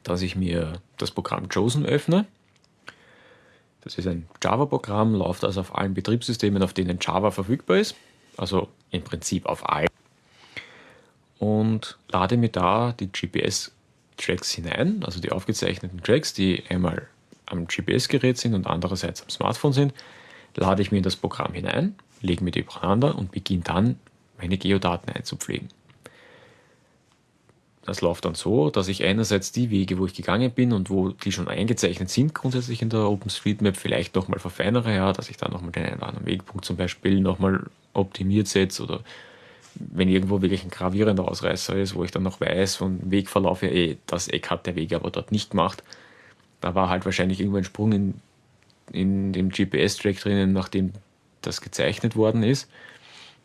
dass ich mir das Programm Chosen öffne das ist ein Java-Programm, läuft also auf allen Betriebssystemen, auf denen Java verfügbar ist, also im Prinzip auf allen. Und lade mir da die GPS-Tracks hinein, also die aufgezeichneten Tracks, die einmal am GPS-Gerät sind und andererseits am Smartphone sind, lade ich mir in das Programm hinein, lege mir die übereinander und beginne dann meine Geodaten einzupflegen. Das läuft dann so, dass ich einerseits die Wege, wo ich gegangen bin und wo die schon eingezeichnet sind, grundsätzlich in der OpenStreetMap vielleicht nochmal verfeinere, ja, dass ich da nochmal den einen anderen Wegpunkt zum Beispiel nochmal optimiert setze oder wenn irgendwo wirklich ein gravierender Ausreißer ist, wo ich dann noch weiß vom Wegverlauf, ja, ey, das Eck hat der Weg aber dort nicht gemacht. Da war halt wahrscheinlich irgendwo ein Sprung in, in dem GPS-Track drinnen, nachdem das gezeichnet worden ist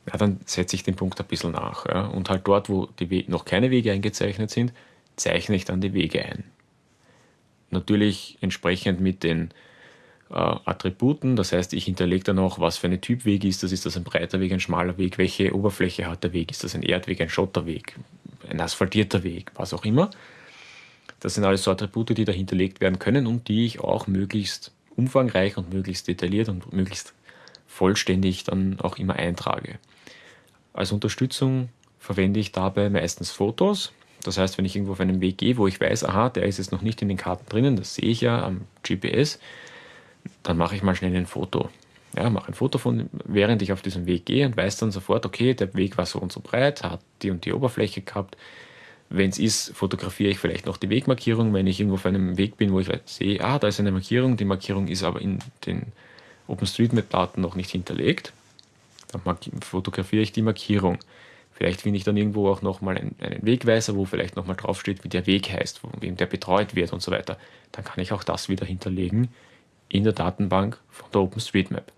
ja, dann setze ich den Punkt ein bisschen nach. Ja. Und halt dort, wo die noch keine Wege eingezeichnet sind, zeichne ich dann die Wege ein. Natürlich entsprechend mit den äh, Attributen, das heißt, ich hinterlege dann auch, was für eine Typweg ist das. Ist das ein breiter Weg, ein schmaler Weg? Welche Oberfläche hat der Weg? Ist das ein Erdweg, ein Schotterweg, ein asphaltierter Weg, was auch immer. Das sind alles so Attribute, die da hinterlegt werden können und die ich auch möglichst umfangreich und möglichst detailliert und möglichst vollständig dann auch immer eintrage. Als Unterstützung verwende ich dabei meistens Fotos. Das heißt, wenn ich irgendwo auf einen Weg gehe, wo ich weiß, aha, der ist jetzt noch nicht in den Karten drinnen, das sehe ich ja am GPS, dann mache ich mal schnell ein Foto. Ja, mache ein Foto von, während ich auf diesem Weg gehe und weiß dann sofort, okay, der Weg war so und so breit, hat die und die Oberfläche gehabt. Wenn es ist, fotografiere ich vielleicht noch die Wegmarkierung, wenn ich irgendwo auf einem Weg bin, wo ich sehe, ah, da ist eine Markierung, die Markierung ist aber in den OpenStreetMap-Daten noch nicht hinterlegt. Dann fotografiere ich die Markierung. Vielleicht finde ich dann irgendwo auch nochmal einen, Wegweiser, wo vielleicht nochmal draufsteht, wie der Weg heißt, von wem der betreut wird und so weiter. Dann kann ich auch das wieder hinterlegen in der Datenbank von der OpenStreetMap.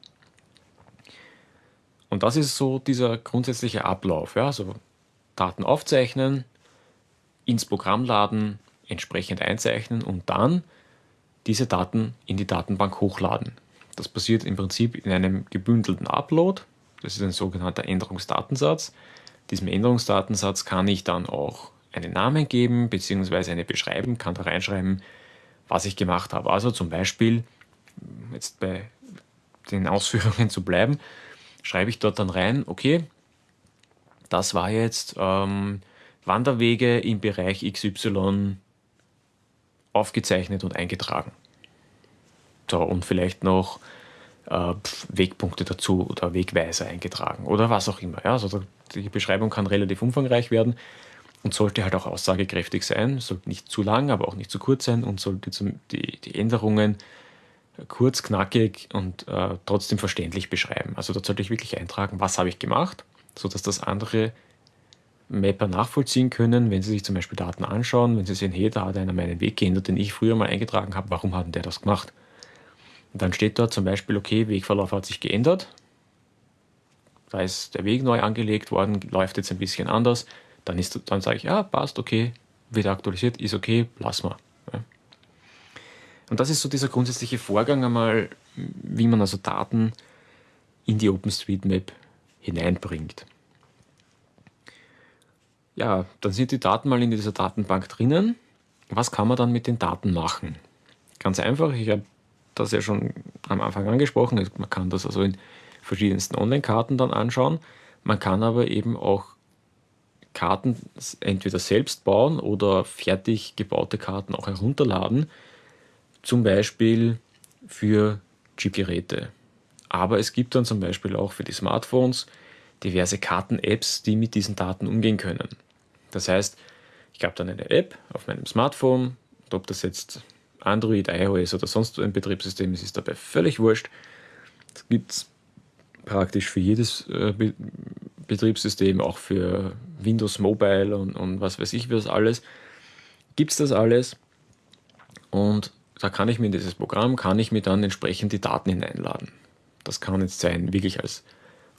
Und Und das ist so dieser grundsätzliche Ablauf. Ja? Also Daten aufzeichnen, ins Programm laden, entsprechend einzeichnen und dann diese Daten in die Datenbank hochladen. Das passiert im Prinzip in einem gebündelten Upload. Das ist ein sogenannter Änderungsdatensatz. Diesem Änderungsdatensatz kann ich dann auch einen Namen geben bzw. eine Beschreibung, kann da reinschreiben, was ich gemacht habe. Also zum Beispiel, jetzt bei den Ausführungen zu bleiben, schreibe ich dort dann rein, okay, das war jetzt ähm, Wanderwege im Bereich XY aufgezeichnet und eingetragen. So, und vielleicht noch äh, Wegpunkte dazu oder Wegweiser eingetragen oder was auch immer. Ja, also die Beschreibung kann relativ umfangreich werden und sollte halt auch aussagekräftig sein, sollte nicht zu lang, aber auch nicht zu kurz sein und sollte die, die Änderungen kurz, knackig und äh, trotzdem verständlich beschreiben. Also dort sollte ich wirklich eintragen, was habe ich gemacht, sodass das andere Mapper nachvollziehen können, wenn sie sich zum Beispiel Daten anschauen, wenn sie sehen, hey, da hat einer meinen Weg geändert, den ich früher mal eingetragen habe, warum hat denn der das gemacht? Und dann steht dort zum Beispiel, okay, Wegverlauf hat sich geändert, da ist der Weg neu angelegt worden, läuft jetzt ein bisschen anders, dann, ist, dann sage ich, ja, passt, okay, wird aktualisiert, ist okay, lass mal. Ja. Und das ist so dieser grundsätzliche Vorgang einmal, wie man also Daten in die OpenStreetMap hineinbringt. Ja, dann sind die Daten mal in dieser Datenbank drinnen. Was kann man dann mit den Daten machen? Ganz einfach, ich habe das ja schon am Anfang angesprochen, man kann das also in verschiedensten Online-Karten dann anschauen. Man kann aber eben auch Karten entweder selbst bauen oder fertig gebaute Karten auch herunterladen, zum Beispiel für Chip-Geräte. Aber es gibt dann zum Beispiel auch für die Smartphones diverse Karten-Apps, die mit diesen Daten umgehen können. Das heißt, ich habe dann eine App auf meinem Smartphone, ob das jetzt Android, iOS oder sonst ein Betriebssystem ist, ist dabei völlig wurscht. Es gibt praktisch für jedes äh, Betriebssystem, auch für Windows Mobile und, und was weiß ich was alles, gibt es das alles. Und da kann ich mir in dieses Programm, kann ich mir dann entsprechend die Daten hineinladen. Das kann jetzt sein, wirklich als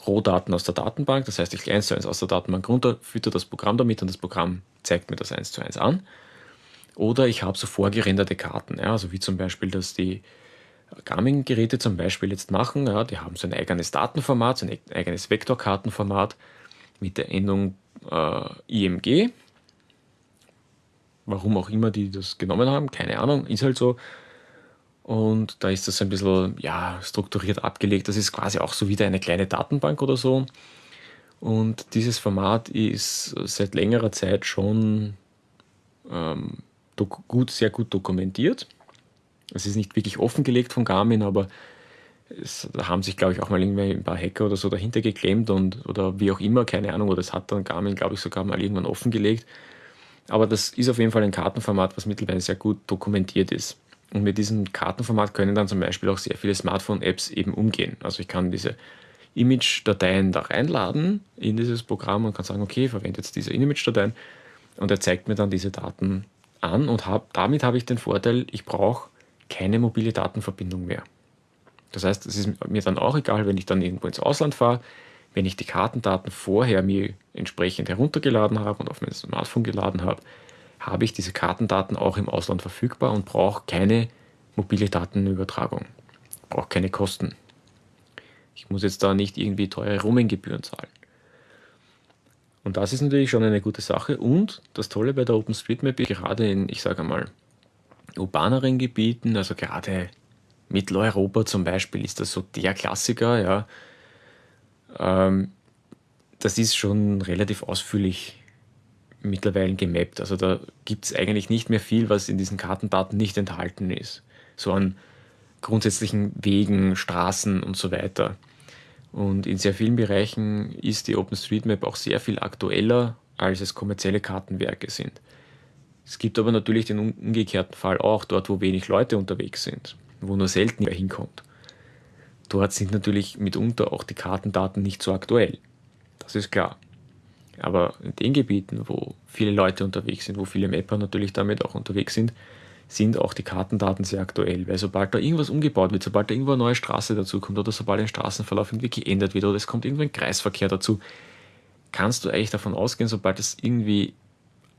Rohdaten aus der Datenbank, das heißt, ich eins zu eins aus der Datenbank runter, fütter das Programm damit und das Programm zeigt mir das eins zu eins an. Oder ich habe so vorgerenderte Karten, ja, also wie zum Beispiel, dass die Garmin-Geräte zum Beispiel jetzt machen. Ja, die haben so ein eigenes Datenformat, so ein eigenes Vektorkartenformat mit der Endung äh, IMG. Warum auch immer die das genommen haben, keine Ahnung, ist halt so. Und da ist das ein bisschen ja, strukturiert abgelegt. Das ist quasi auch so wieder eine kleine Datenbank oder so. Und dieses Format ist seit längerer Zeit schon ähm, gut, sehr gut dokumentiert. Es ist nicht wirklich offengelegt von Garmin, aber es, da haben sich, glaube ich, auch mal irgendwie ein paar Hacker oder so dahinter geklemmt und oder wie auch immer, keine Ahnung, oder das hat dann Garmin, glaube ich, sogar mal irgendwann offengelegt. Aber das ist auf jeden Fall ein Kartenformat, was mittlerweile sehr gut dokumentiert ist. Und mit diesem Kartenformat können dann zum Beispiel auch sehr viele Smartphone-Apps eben umgehen. Also ich kann diese Image-Dateien da reinladen in dieses Programm und kann sagen, okay, verwende jetzt diese Image-Dateien und er zeigt mir dann diese Daten an und hab, damit habe ich den Vorteil, ich brauche keine mobile Datenverbindung mehr. Das heißt, es ist mir dann auch egal, wenn ich dann irgendwo ins Ausland fahre, wenn ich die Kartendaten vorher mir entsprechend heruntergeladen habe und auf mein Smartphone geladen habe, habe ich diese Kartendaten auch im Ausland verfügbar und brauche keine mobile Datenübertragung. Brauche keine Kosten. Ich muss jetzt da nicht irgendwie teure Roaminggebühren zahlen. Und das ist natürlich schon eine gute Sache. Und das Tolle bei der OpenStreetMap ist gerade in, ich sage mal, urbaneren Gebieten, also gerade Mitteleuropa zum Beispiel, ist das so der Klassiker, ja. Ähm, das ist schon relativ ausführlich mittlerweile gemappt. Also da gibt es eigentlich nicht mehr viel, was in diesen Kartendaten nicht enthalten ist. So an grundsätzlichen Wegen, Straßen und so weiter. Und in sehr vielen Bereichen ist die OpenStreetMap auch sehr viel aktueller, als es kommerzielle Kartenwerke sind. Es gibt aber natürlich den umgekehrten Fall auch, dort wo wenig Leute unterwegs sind, wo nur selten wer hinkommt. Dort sind natürlich mitunter auch die Kartendaten nicht so aktuell. Das ist klar. Aber in den Gebieten, wo viele Leute unterwegs sind, wo viele Mapper natürlich damit auch unterwegs sind, sind auch die Kartendaten sehr aktuell, weil sobald da irgendwas umgebaut wird, sobald da irgendwo eine neue Straße dazukommt oder sobald ein Straßenverlauf irgendwie geändert wird oder es kommt irgendwo ein Kreisverkehr dazu, kannst du eigentlich davon ausgehen, sobald es irgendwie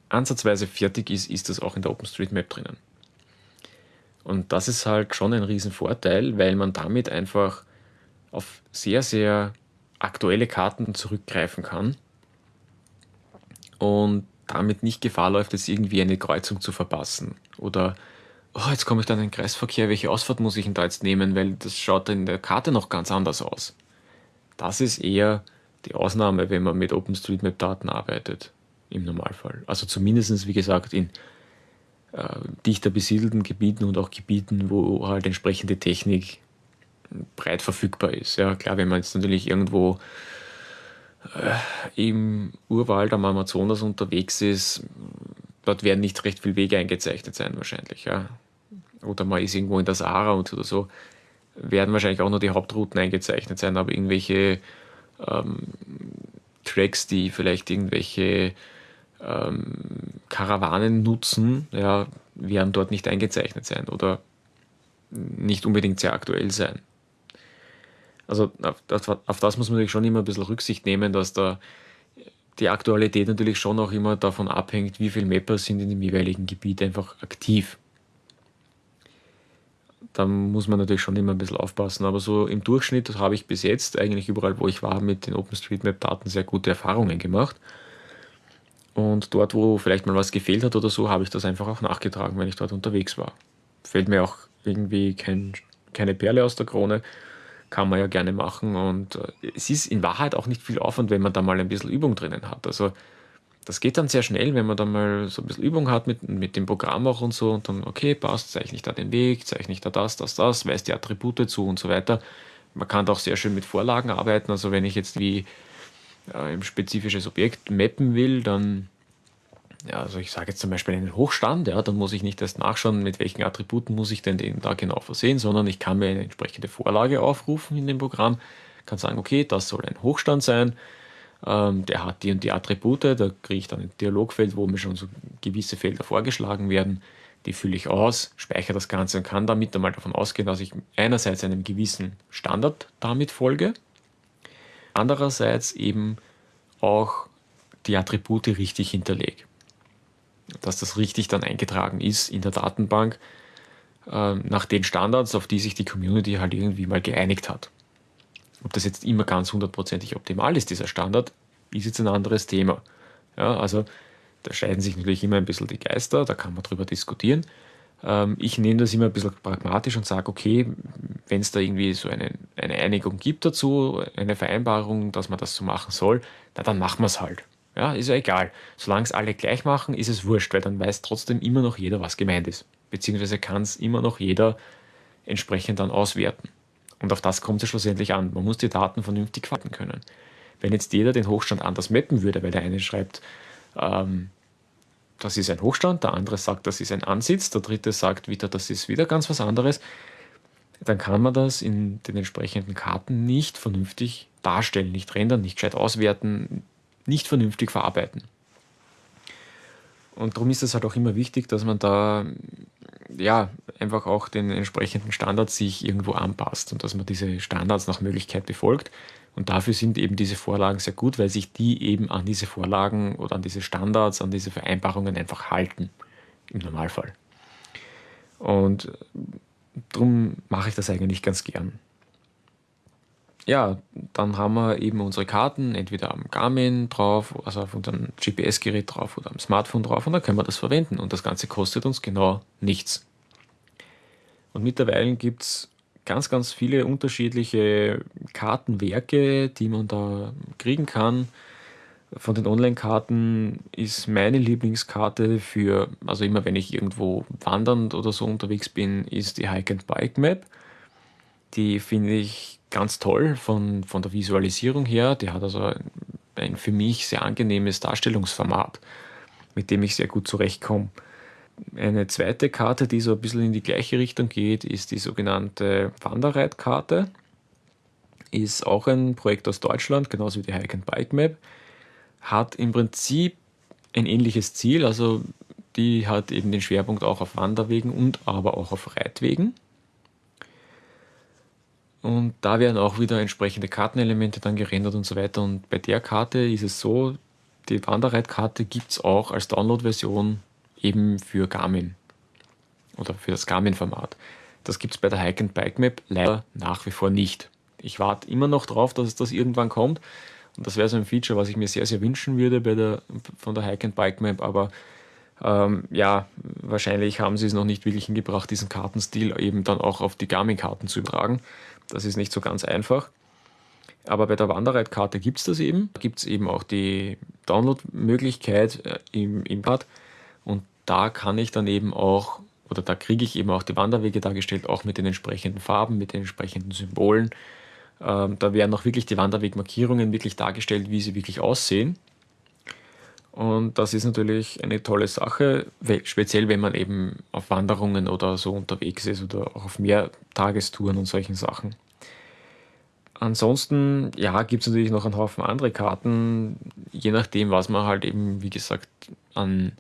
ansatzweise fertig ist, ist das auch in der OpenStreetMap drinnen. Und das ist halt schon ein Riesenvorteil, weil man damit einfach auf sehr, sehr aktuelle Karten zurückgreifen kann und damit nicht Gefahr läuft, jetzt irgendwie eine Kreuzung zu verpassen. Oder, oh, jetzt komme ich dann in den Kreisverkehr, welche Ausfahrt muss ich denn da jetzt nehmen, weil das schaut in der Karte noch ganz anders aus. Das ist eher die Ausnahme, wenn man mit OpenStreetMap-Daten arbeitet, im Normalfall. Also zumindest, wie gesagt, in äh, dichter besiedelten Gebieten und auch Gebieten, wo halt entsprechende Technik breit verfügbar ist. Ja, klar, wenn man jetzt natürlich irgendwo im Urwald am Amazonas unterwegs ist, dort werden nicht recht viele Wege eingezeichnet sein wahrscheinlich. Ja. Oder man ist irgendwo in der Sahara und oder so, werden wahrscheinlich auch nur die Hauptrouten eingezeichnet sein, aber irgendwelche ähm, Tracks, die vielleicht irgendwelche ähm, Karawanen nutzen, ja, werden dort nicht eingezeichnet sein oder nicht unbedingt sehr aktuell sein. Also auf das, auf das muss man natürlich schon immer ein bisschen Rücksicht nehmen, dass da die Aktualität natürlich schon auch immer davon abhängt, wie viele Mapper sind in dem jeweiligen Gebiet einfach aktiv. Da muss man natürlich schon immer ein bisschen aufpassen. Aber so im Durchschnitt habe ich bis jetzt eigentlich überall, wo ich war, mit den OpenStreetMap-Daten sehr gute Erfahrungen gemacht. Und dort, wo vielleicht mal was gefehlt hat oder so, habe ich das einfach auch nachgetragen, wenn ich dort unterwegs war. Fällt mir auch irgendwie kein, keine Perle aus der Krone, kann man ja gerne machen. Und äh, es ist in Wahrheit auch nicht viel Aufwand, wenn man da mal ein bisschen Übung drinnen hat. Also das geht dann sehr schnell, wenn man da mal so ein bisschen Übung hat mit, mit dem Programm auch und so und dann, okay, passt, zeichne ich da den Weg, zeichne ich da das, das, das, weiß die Attribute zu und so weiter. Man kann da auch sehr schön mit Vorlagen arbeiten. Also wenn ich jetzt wie äh, ein spezifisches Objekt mappen will, dann, ja, also ich sage jetzt zum Beispiel einen Hochstand, ja, dann muss ich nicht erst nachschauen, mit welchen Attributen muss ich denn den da genau versehen, sondern ich kann mir eine entsprechende Vorlage aufrufen in dem Programm, kann sagen, okay, das soll ein Hochstand sein, ähm, der hat die und die Attribute, da kriege ich dann ein Dialogfeld, wo mir schon so gewisse Felder vorgeschlagen werden, die fülle ich aus, speichere das Ganze und kann damit einmal davon ausgehen, dass ich einerseits einem gewissen Standard damit folge, andererseits eben auch die Attribute richtig hinterlege. Dass das richtig dann eingetragen ist in der Datenbank äh, nach den Standards, auf die sich die Community halt irgendwie mal geeinigt hat. Ob das jetzt immer ganz hundertprozentig optimal ist, dieser Standard, ist jetzt ein anderes Thema. Ja, also da scheiden sich natürlich immer ein bisschen die Geister, da kann man drüber diskutieren. Ähm, ich nehme das immer ein bisschen pragmatisch und sage, okay, wenn es da irgendwie so eine, eine Einigung gibt dazu, eine Vereinbarung, dass man das so machen soll, na dann machen wir es halt. Ja, ist ja egal. Solange es alle gleich machen, ist es wurscht, weil dann weiß trotzdem immer noch jeder, was gemeint ist. Beziehungsweise kann es immer noch jeder entsprechend dann auswerten. Und auf das kommt es schlussendlich an. Man muss die Daten vernünftig fassen können. Wenn jetzt jeder den Hochstand anders mappen würde, weil der eine schreibt, ähm, das ist ein Hochstand, der andere sagt, das ist ein Ansitz, der dritte sagt wieder, das ist wieder ganz was anderes, dann kann man das in den entsprechenden Karten nicht vernünftig darstellen, nicht rendern, nicht gescheit auswerten, nicht vernünftig verarbeiten. Und darum ist es halt auch immer wichtig, dass man da ja einfach auch den entsprechenden Standards sich irgendwo anpasst und dass man diese Standards nach Möglichkeit befolgt. Und dafür sind eben diese Vorlagen sehr gut, weil sich die eben an diese Vorlagen oder an diese Standards, an diese Vereinbarungen einfach halten, im Normalfall. Und darum mache ich das eigentlich ganz gern. Ja, dann haben wir eben unsere Karten entweder am Garmin drauf, also auf unserem GPS-Gerät drauf oder am Smartphone drauf und dann können wir das verwenden und das Ganze kostet uns genau nichts. Und mittlerweile gibt es ganz, ganz viele unterschiedliche Kartenwerke, die man da kriegen kann. Von den Online-Karten ist meine Lieblingskarte für, also immer wenn ich irgendwo wandernd oder so unterwegs bin, ist die Hike and Bike Map. Die finde ich ganz toll von, von der Visualisierung her. Die hat also ein, für mich sehr angenehmes Darstellungsformat, mit dem ich sehr gut zurechtkomme. Eine zweite Karte, die so ein bisschen in die gleiche Richtung geht, ist die sogenannte Wanderreitkarte. Ist auch ein Projekt aus Deutschland, genauso wie die Hike and Bike Map. Hat im Prinzip ein ähnliches Ziel, also die hat eben den Schwerpunkt auch auf Wanderwegen und aber auch auf Reitwegen. Und da werden auch wieder entsprechende Kartenelemente dann gerendert und so weiter. Und bei der Karte ist es so, die Wanderreitkarte gibt es auch als Download-Version eben für Garmin oder für das Garmin-Format. Das gibt es bei der Hike and Bike Map leider nach wie vor nicht. Ich warte immer noch drauf, dass das irgendwann kommt. Und das wäre so ein Feature, was ich mir sehr, sehr wünschen würde bei der, von der Hike and Bike Map. Aber ähm, ja, wahrscheinlich haben sie es noch nicht wirklich hingebracht, diesen Kartenstil eben dann auch auf die Garmin-Karten zu übertragen. Das ist nicht so ganz einfach. Aber bei der Wanderreitkarte gibt es das eben. Da gibt es eben auch die Download-Möglichkeit äh, im, im Pad. Und da kann ich dann eben auch, oder da kriege ich eben auch die Wanderwege dargestellt, auch mit den entsprechenden Farben, mit den entsprechenden Symbolen. Ähm, da werden auch wirklich die Wanderwegmarkierungen wirklich dargestellt, wie sie wirklich aussehen. Und das ist natürlich eine tolle Sache, speziell wenn man eben auf Wanderungen oder so unterwegs ist oder auch auf Mehrtagestouren und solchen Sachen. Ansonsten, ja, gibt es natürlich noch einen Haufen andere Karten, je nachdem, was man halt eben, wie gesagt, an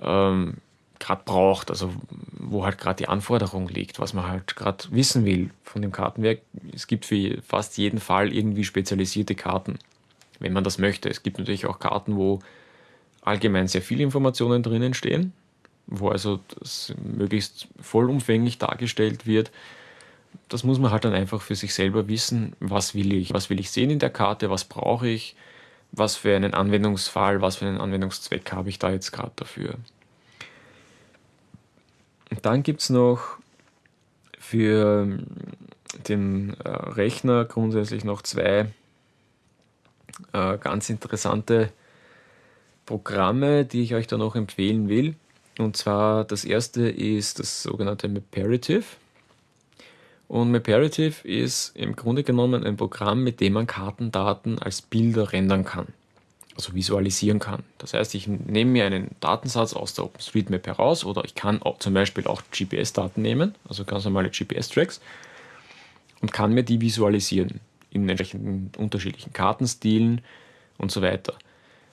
ähm, gerade braucht, also wo halt gerade die Anforderung liegt, was man halt gerade wissen will von dem Kartenwerk. Es gibt für fast jeden Fall irgendwie spezialisierte Karten wenn man das möchte. Es gibt natürlich auch Karten, wo allgemein sehr viele Informationen drinnen stehen, wo also das möglichst vollumfänglich dargestellt wird. Das muss man halt dann einfach für sich selber wissen, was will ich, was will ich sehen in der Karte, was brauche ich, was für einen Anwendungsfall, was für einen Anwendungszweck habe ich da jetzt gerade dafür. Und dann gibt es noch für den äh, Rechner grundsätzlich noch zwei äh, ganz interessante Programme, die ich euch da noch empfehlen will. Und zwar das erste ist das sogenannte Maparative. Und Maparative ist im Grunde genommen ein Programm, mit dem man Kartendaten als Bilder rendern kann, also visualisieren kann. Das heißt, ich nehme mir einen Datensatz aus der OpenStreetMap heraus oder ich kann auch zum Beispiel auch GPS-Daten nehmen, also ganz normale GPS-Tracks und kann mir die visualisieren in entsprechenden unterschiedlichen Kartenstilen und so weiter.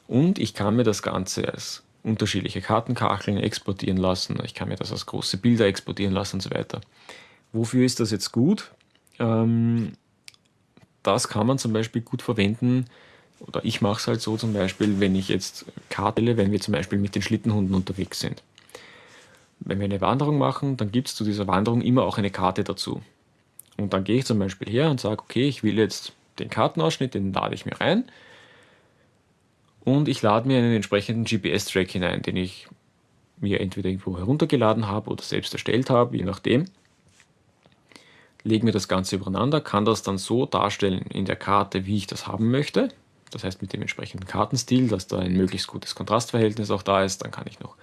Und ich kann mir das Ganze als unterschiedliche Kartenkacheln exportieren lassen, ich kann mir das als große Bilder exportieren lassen und so weiter. Wofür ist das jetzt gut? Ähm, das kann man zum Beispiel gut verwenden, oder ich mache es halt so zum Beispiel, wenn ich jetzt Kartelle, wenn wir zum Beispiel mit den Schlittenhunden unterwegs sind. Wenn wir eine Wanderung machen, dann gibt es zu dieser Wanderung immer auch eine Karte dazu. Und dann gehe ich zum Beispiel her und sage, okay, ich will jetzt den Kartenausschnitt, den lade ich mir rein. Und ich lade mir einen entsprechenden GPS-Track hinein, den ich mir entweder irgendwo heruntergeladen habe oder selbst erstellt habe, je nachdem. Lege mir das Ganze übereinander, kann das dann so darstellen in der Karte, wie ich das haben möchte. Das heißt mit dem entsprechenden Kartenstil, dass da ein möglichst gutes Kontrastverhältnis auch da ist. Dann kann ich noch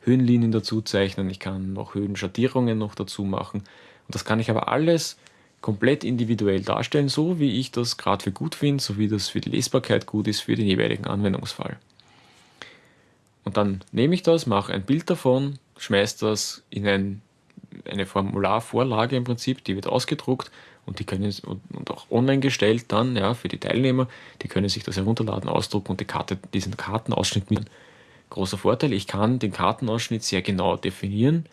Höhenlinien dazu zeichnen, ich kann noch Höhenschattierungen noch dazu machen. Und das kann ich aber alles komplett individuell darstellen, so wie ich das gerade für gut finde, so wie das für die Lesbarkeit gut ist für den jeweiligen Anwendungsfall. Und dann nehme ich das, mache ein Bild davon, schmeiße das in ein, eine Formularvorlage im Prinzip, die wird ausgedruckt und die können und auch online gestellt dann ja, für die Teilnehmer, die können sich das herunterladen, ausdrucken und die Karte, diesen Kartenausschnitt mit. Großer Vorteil, ich kann den Kartenausschnitt sehr genau definieren,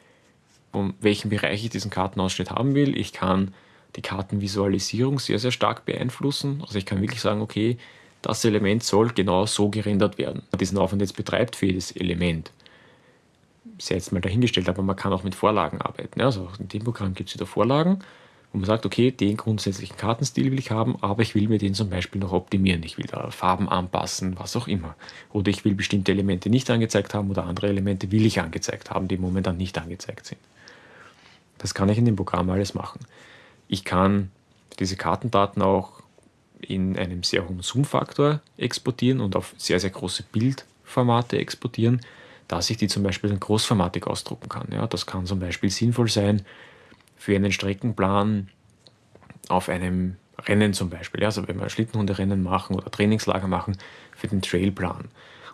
um welchen Bereich ich diesen Kartenausschnitt haben will. Ich kann die Kartenvisualisierung sehr, sehr stark beeinflussen. Also ich kann wirklich sagen, okay, das Element soll genau so gerendert werden. Diesen Aufwand jetzt betreibt für jedes Element. Ist ja jetzt mal dahingestellt, aber man kann auch mit Vorlagen arbeiten. Also in dem Programm gibt es wieder Vorlagen, wo man sagt, okay, den grundsätzlichen Kartenstil will ich haben, aber ich will mir den zum Beispiel noch optimieren. Ich will da Farben anpassen, was auch immer. Oder ich will bestimmte Elemente nicht angezeigt haben oder andere Elemente will ich angezeigt haben, die momentan nicht angezeigt sind. Das kann ich in dem Programm alles machen. Ich kann diese Kartendaten auch in einem sehr hohen Zoom-Faktor exportieren und auf sehr, sehr große Bildformate exportieren, dass ich die zum Beispiel in großformatig ausdrucken kann. Ja, das kann zum Beispiel sinnvoll sein für einen Streckenplan auf einem Rennen zum Beispiel. Ja, also wenn wir Schlittenhunderennen machen oder Trainingslager machen für den Trailplan.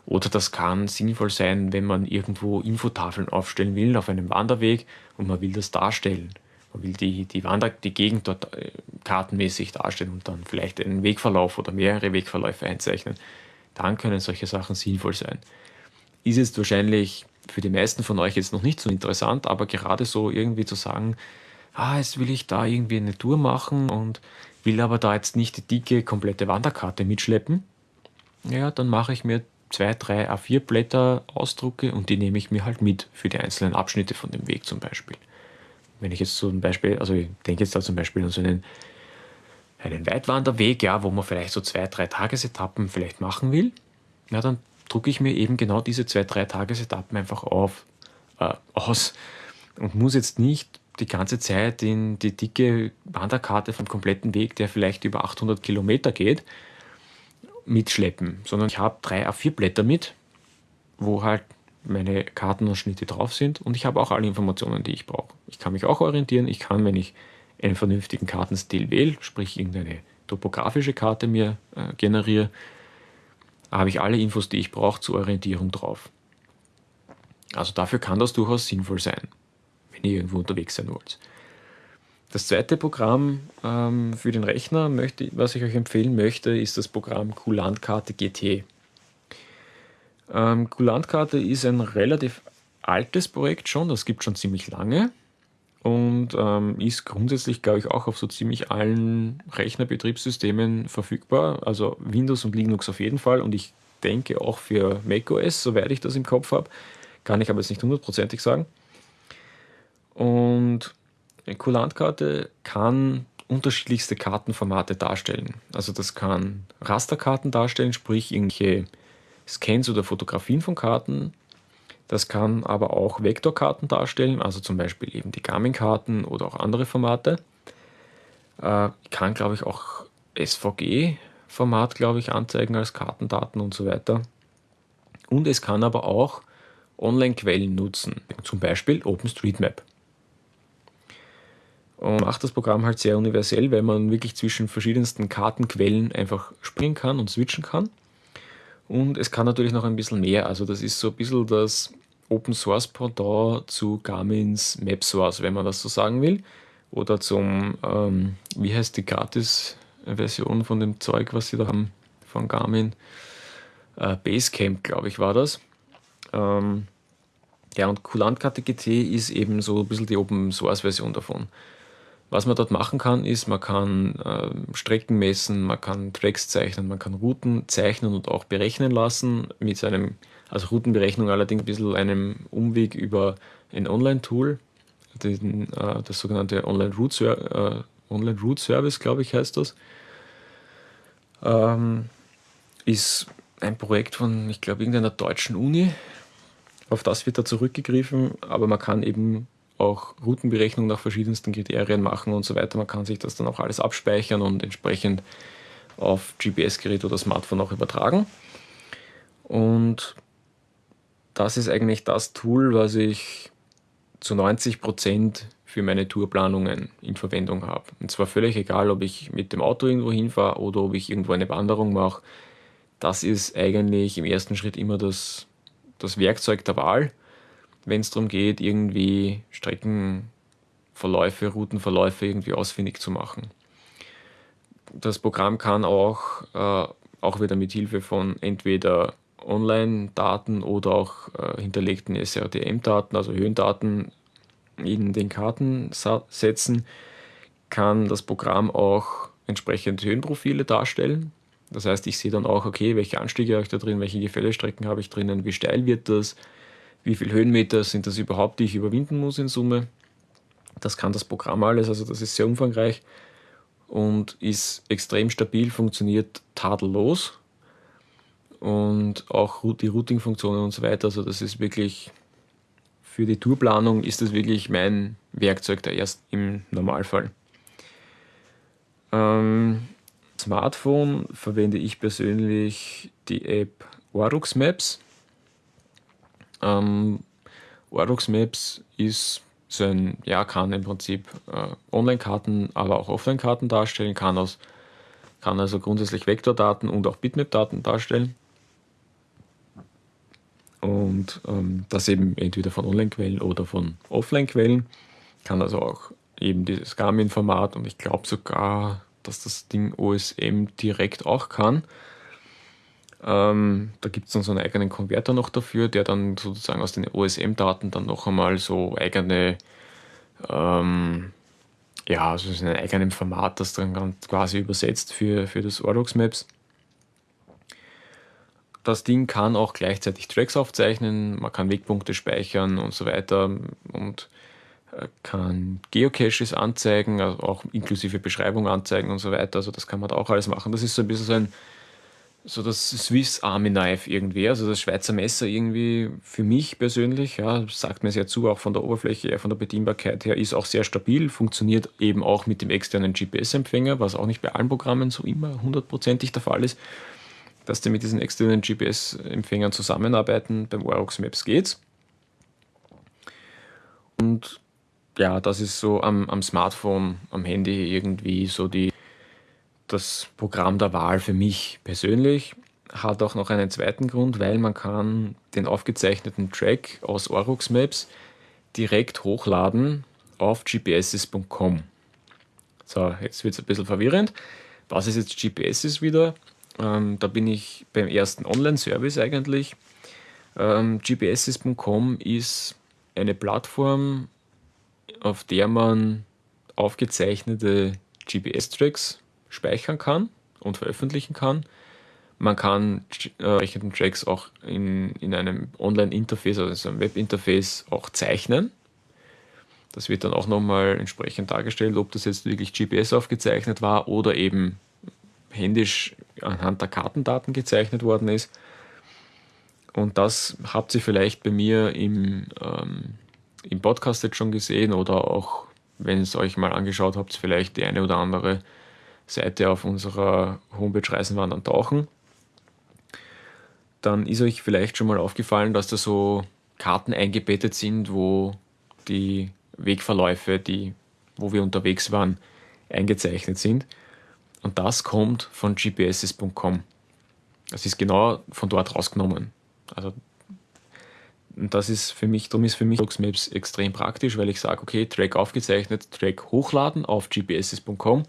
Oder das kann sinnvoll sein, wenn man irgendwo Infotafeln aufstellen will auf einem Wanderweg und man will das darstellen. Man will die, die, Wander die Gegend dort äh, kartenmäßig darstellen und dann vielleicht einen Wegverlauf oder mehrere Wegverläufe einzeichnen. Dann können solche Sachen sinnvoll sein. Ist jetzt wahrscheinlich für die meisten von euch jetzt noch nicht so interessant, aber gerade so irgendwie zu sagen, ah, jetzt will ich da irgendwie eine Tour machen und will aber da jetzt nicht die dicke, komplette Wanderkarte mitschleppen, ja, dann mache ich mir zwei, drei A4-Blätter ausdrucke und die nehme ich mir halt mit für die einzelnen Abschnitte von dem Weg zum Beispiel. Wenn ich jetzt ein Beispiel, also ich denke jetzt da zum Beispiel an so einen, einen Weitwanderweg, ja, wo man vielleicht so zwei, drei Tagesetappen vielleicht machen will, ja, dann drucke ich mir eben genau diese zwei, drei Tagesetappen einfach auf, äh, aus und muss jetzt nicht die ganze Zeit in die dicke Wanderkarte vom kompletten Weg, der vielleicht über 800 Kilometer geht, mitschleppen, sondern ich habe drei A4-Blätter mit, wo halt meine Kartenausschnitte drauf sind und ich habe auch alle Informationen, die ich brauche. Ich kann mich auch orientieren, ich kann, wenn ich einen vernünftigen Kartenstil wähle, sprich irgendeine topografische Karte mir äh, generiere, habe ich alle Infos, die ich brauche zur Orientierung drauf. Also dafür kann das durchaus sinnvoll sein, wenn ihr irgendwo unterwegs sein wollt. Das zweite Programm ähm, für den Rechner, möchte, was ich euch empfehlen möchte, ist das Programm Kulantkarte GT. Ähm, Kulantkarte ist ein relativ altes Projekt schon, das gibt schon ziemlich lange und ähm, ist grundsätzlich, glaube ich, auch auf so ziemlich allen Rechnerbetriebssystemen verfügbar, also Windows und Linux auf jeden Fall und ich denke auch für macOS, soweit ich das im Kopf habe, kann ich aber jetzt nicht hundertprozentig sagen. Und eine Kulantkarte kann unterschiedlichste Kartenformate darstellen. Also das kann Rasterkarten darstellen, sprich irgendwelche Scans oder Fotografien von Karten. Das kann aber auch Vektorkarten darstellen, also zum Beispiel eben die Garmin-Karten oder auch andere Formate. Äh, kann, glaube ich, auch SVG-Format, glaube ich, anzeigen als Kartendaten und so weiter. Und es kann aber auch Online-Quellen nutzen, zum Beispiel OpenStreetMap. Und macht das Programm halt sehr universell, weil man wirklich zwischen verschiedensten Kartenquellen einfach springen kann und switchen kann. Und es kann natürlich noch ein bisschen mehr. Also das ist so ein bisschen das Open Source Pendant zu Garmin's Map Source, wenn man das so sagen will. Oder zum, ähm, wie heißt die Gratis-Version von dem Zeug, was sie da haben von Garmin? Äh, Basecamp, glaube ich, war das. Ähm, ja, und Kulantkarte GT ist eben so ein bisschen die Open Source Version davon. Was man dort machen kann, ist, man kann äh, Strecken messen, man kann Tracks zeichnen, man kann Routen zeichnen und auch berechnen lassen mit seinem, also Routenberechnung allerdings ein bisschen einem Umweg über ein Online-Tool, äh, das sogenannte Online-Route äh, Online glaube ich, heißt das. Ähm, ist ein Projekt von, ich glaube, irgendeiner deutschen Uni. Auf das wird da zurückgegriffen, aber man kann eben auch Routenberechnung nach verschiedensten Kriterien machen und so weiter. Man kann sich das dann auch alles abspeichern und entsprechend auf GPS-Gerät oder Smartphone auch übertragen. Und das ist eigentlich das Tool, was ich zu 90 Prozent für meine Tourplanungen in Verwendung habe. Und zwar völlig egal, ob ich mit dem Auto irgendwo hinfahre oder ob ich irgendwo eine Wanderung mache. Das ist eigentlich im ersten Schritt immer das, das Werkzeug der Wahl wenn es darum geht, irgendwie Streckenverläufe, Routenverläufe irgendwie ausfindig zu machen. Das Programm kann auch, äh, auch wieder mit Hilfe von entweder Online-Daten oder auch äh, hinterlegten SRTM-Daten, also Höhendaten in den Karten setzen, kann das Programm auch entsprechend Höhenprofile darstellen. Das heißt, ich sehe dann auch, okay, welche Anstiege habe ich da drin, welche Gefällestrecken habe ich drinnen, wie steil wird das, wie viele Höhenmeter sind das überhaupt, die ich überwinden muss in Summe. Das kann das Programm alles, also das ist sehr umfangreich und ist extrem stabil, funktioniert tadellos und auch die Routing-Funktionen und so weiter. Also das ist wirklich für die Tourplanung ist das wirklich mein Werkzeug der erst im Normalfall. Ähm, Smartphone verwende ich persönlich die App Orux Maps. Ähm, Orux Maps ist so ein, ja, kann im Prinzip äh, Online-Karten, aber auch Offline-Karten darstellen, kann, aus, kann also grundsätzlich Vektordaten und auch Bitmap-Daten darstellen. Und ähm, das eben entweder von Online-Quellen oder von Offline-Quellen. Kann also auch eben dieses Garmin-Format und ich glaube sogar, dass das Ding OSM direkt auch kann. Ähm, da gibt es dann so einen eigenen Konverter noch dafür, der dann sozusagen aus den OSM-Daten dann noch einmal so eigene, ähm, ja, also in einem eigenen Format, das dann quasi übersetzt für, für das Ordox Maps. Das Ding kann auch gleichzeitig Tracks aufzeichnen, man kann Wegpunkte speichern und so weiter und äh, kann Geocaches anzeigen, also auch inklusive Beschreibung anzeigen und so weiter. Also das kann man da auch alles machen. Das ist so ein bisschen so ein so das Swiss Army Knife irgendwie, also das Schweizer Messer irgendwie für mich persönlich, ja, sagt mir sehr zu, auch von der Oberfläche von der Bedienbarkeit her, ist auch sehr stabil, funktioniert eben auch mit dem externen GPS-Empfänger, was auch nicht bei allen Programmen so immer hundertprozentig der Fall ist, dass die mit diesen externen GPS-Empfängern zusammenarbeiten. Beim Orox Maps geht's. Und ja, das ist so am, am Smartphone, am Handy irgendwie so die das Programm der Wahl für mich persönlich. Hat auch noch einen zweiten Grund, weil man kann den aufgezeichneten Track aus Orux Maps direkt hochladen auf gpss.com. So, jetzt wird es ein bisschen verwirrend. Was ist jetzt GPS wieder? Ähm, da bin ich beim ersten Online-Service eigentlich. Ähm, gpss.com ist eine Plattform, auf der man aufgezeichnete GPS-Tracks speichern kann und veröffentlichen kann. Man kann äh, Tracks auch in, in einem Online-Interface, also einem Web-Interface auch zeichnen. Das wird dann auch nochmal entsprechend dargestellt, ob das jetzt wirklich GPS aufgezeichnet war oder eben händisch anhand der Kartendaten gezeichnet worden ist. Und das habt ihr vielleicht bei mir im, ähm, im Podcast jetzt schon gesehen oder auch, wenn es euch mal angeschaut habt, vielleicht die eine oder andere Seite auf unserer Homepage Reisenwandern tauchen, dann ist euch vielleicht schon mal aufgefallen, dass da so Karten eingebettet sind, wo die Wegverläufe, die, wo wir unterwegs waren, eingezeichnet sind. Und das kommt von gpss.com. Das ist genau von dort rausgenommen. Also das ist für mich, darum ist für mich Maps extrem praktisch, weil ich sage, okay, Track aufgezeichnet, Track hochladen auf gpss.com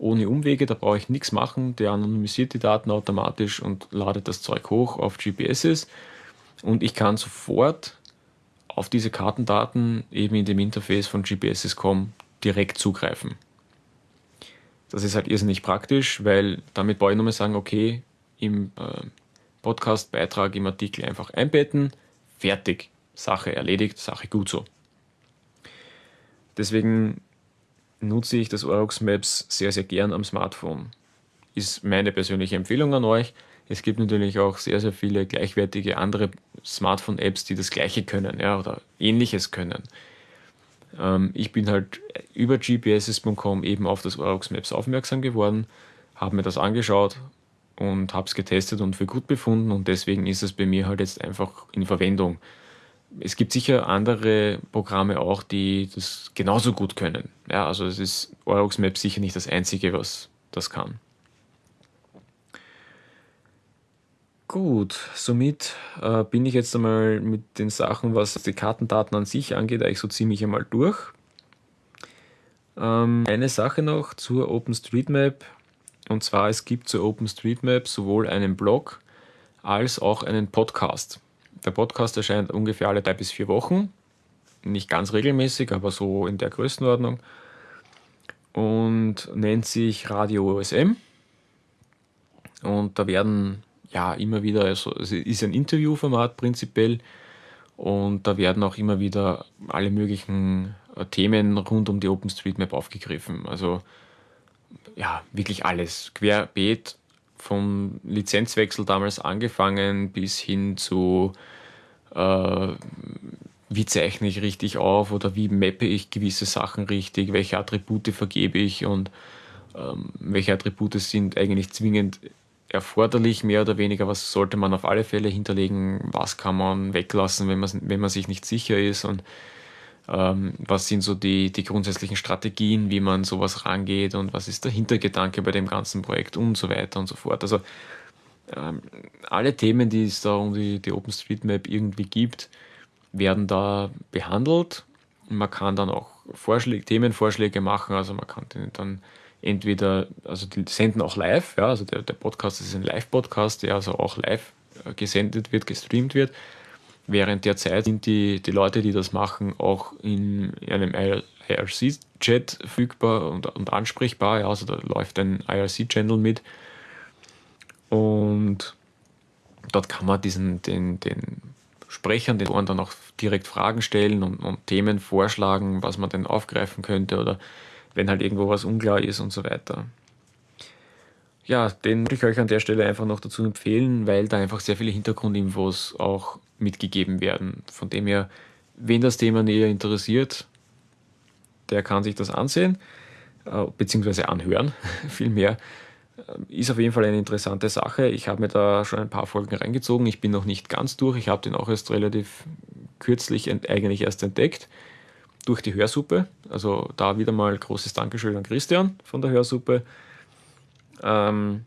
ohne Umwege, da brauche ich nichts machen, der anonymisiert die Daten automatisch und ladet das Zeug hoch auf GPSs und ich kann sofort auf diese Kartendaten eben in dem Interface von GPSs.com direkt zugreifen. Das ist halt irrsinnig praktisch, weil damit brauche ich nur mal sagen, okay, im äh, Podcast-Beitrag, im Artikel einfach einbetten, fertig, Sache erledigt, Sache gut so. Deswegen nutze ich das Orox Maps sehr, sehr gern am Smartphone. Ist meine persönliche Empfehlung an euch. Es gibt natürlich auch sehr, sehr viele gleichwertige andere Smartphone-Apps, die das Gleiche können ja, oder Ähnliches können. Ähm, ich bin halt über gpss.com eben auf das Orox Maps aufmerksam geworden, habe mir das angeschaut und habe es getestet und für gut befunden und deswegen ist es bei mir halt jetzt einfach in Verwendung es gibt sicher andere Programme auch, die das genauso gut können. Ja, also es ist Orox Maps sicher nicht das einzige, was das kann. Gut, somit äh, bin ich jetzt einmal mit den Sachen, was die Kartendaten an sich angeht, eigentlich so ziemlich einmal durch. Ähm, eine Sache noch zur OpenStreetMap. Und zwar, es gibt zur OpenStreetMap sowohl einen Blog als auch einen Podcast. Der Podcast erscheint ungefähr alle drei bis vier Wochen. Nicht ganz regelmäßig, aber so in der Größenordnung. Und nennt sich Radio OSM. Und da werden ja immer wieder, also es ist ein Interviewformat prinzipiell. Und da werden auch immer wieder alle möglichen äh, Themen rund um die OpenStreetMap aufgegriffen. Also ja, wirklich alles. Querbeet vom Lizenzwechsel damals angefangen bis hin zu äh, wie zeichne ich richtig auf oder wie mappe ich gewisse Sachen richtig, welche Attribute vergebe ich und ähm, welche Attribute sind eigentlich zwingend erforderlich, mehr oder weniger, was sollte man auf alle Fälle hinterlegen, was kann man weglassen, wenn man, wenn man sich nicht sicher ist? Und ähm, was sind so die, die grundsätzlichen Strategien, wie man sowas rangeht und was ist der Hintergedanke bei dem ganzen Projekt und so weiter und so fort. Also ähm, alle Themen, die es da um die, die OpenStreetMap irgendwie gibt, werden da behandelt. Man kann dann auch Vorschläge, Themenvorschläge machen, also man kann dann entweder, also die senden auch live, ja, also der, der Podcast ist ein Live-Podcast, der also auch live äh, gesendet wird, gestreamt wird. Während der Zeit sind die, die Leute, die das machen, auch in einem IRC-Chat verfügbar und, und ansprechbar. Ja, also da läuft ein IRC-Channel mit. Und dort kann man diesen, den, den Sprechern, den Ohren dann auch direkt Fragen stellen und, und Themen vorschlagen, was man denn aufgreifen könnte oder wenn halt irgendwo was unklar ist und so weiter. Ja, den würde ich euch an der Stelle einfach noch dazu empfehlen, weil da einfach sehr viele Hintergrundinfos auch mitgegeben werden. Von dem her, wen das Thema näher interessiert, der kann sich das ansehen, äh, beziehungsweise anhören, vielmehr. Äh, ist auf jeden Fall eine interessante Sache. Ich habe mir da schon ein paar Folgen reingezogen. Ich bin noch nicht ganz durch. Ich habe den auch erst relativ kürzlich eigentlich erst entdeckt durch die Hörsuppe. Also da wieder mal großes Dankeschön an Christian von der Hörsuppe ähm,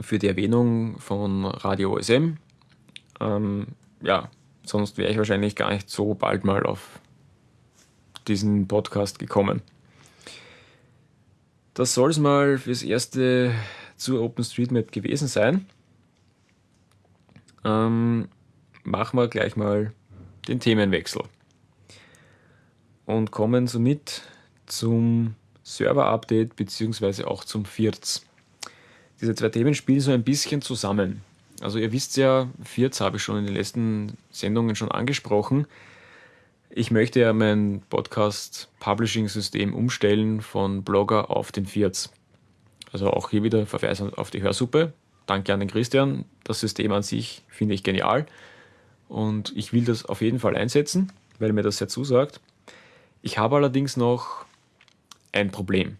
für die Erwähnung von Radio OSM. Ähm, ja, sonst wäre ich wahrscheinlich gar nicht so bald mal auf diesen Podcast gekommen. Das soll es mal fürs erste zur OpenStreetMap gewesen sein. Ähm, machen wir gleich mal den Themenwechsel und kommen somit zum Server-Update bzw. auch zum FIRZ. Diese zwei Themen spielen so ein bisschen zusammen. Also ihr wisst ja, FIRZ habe ich schon in den letzten Sendungen schon angesprochen. Ich möchte ja mein Podcast-Publishing-System umstellen von Blogger auf den FIRZ. Also auch hier wieder Verweis auf die Hörsuppe. Danke an den Christian. Das System an sich finde ich genial. Und ich will das auf jeden Fall einsetzen, weil mir das sehr zusagt. Ich habe allerdings noch ein Problem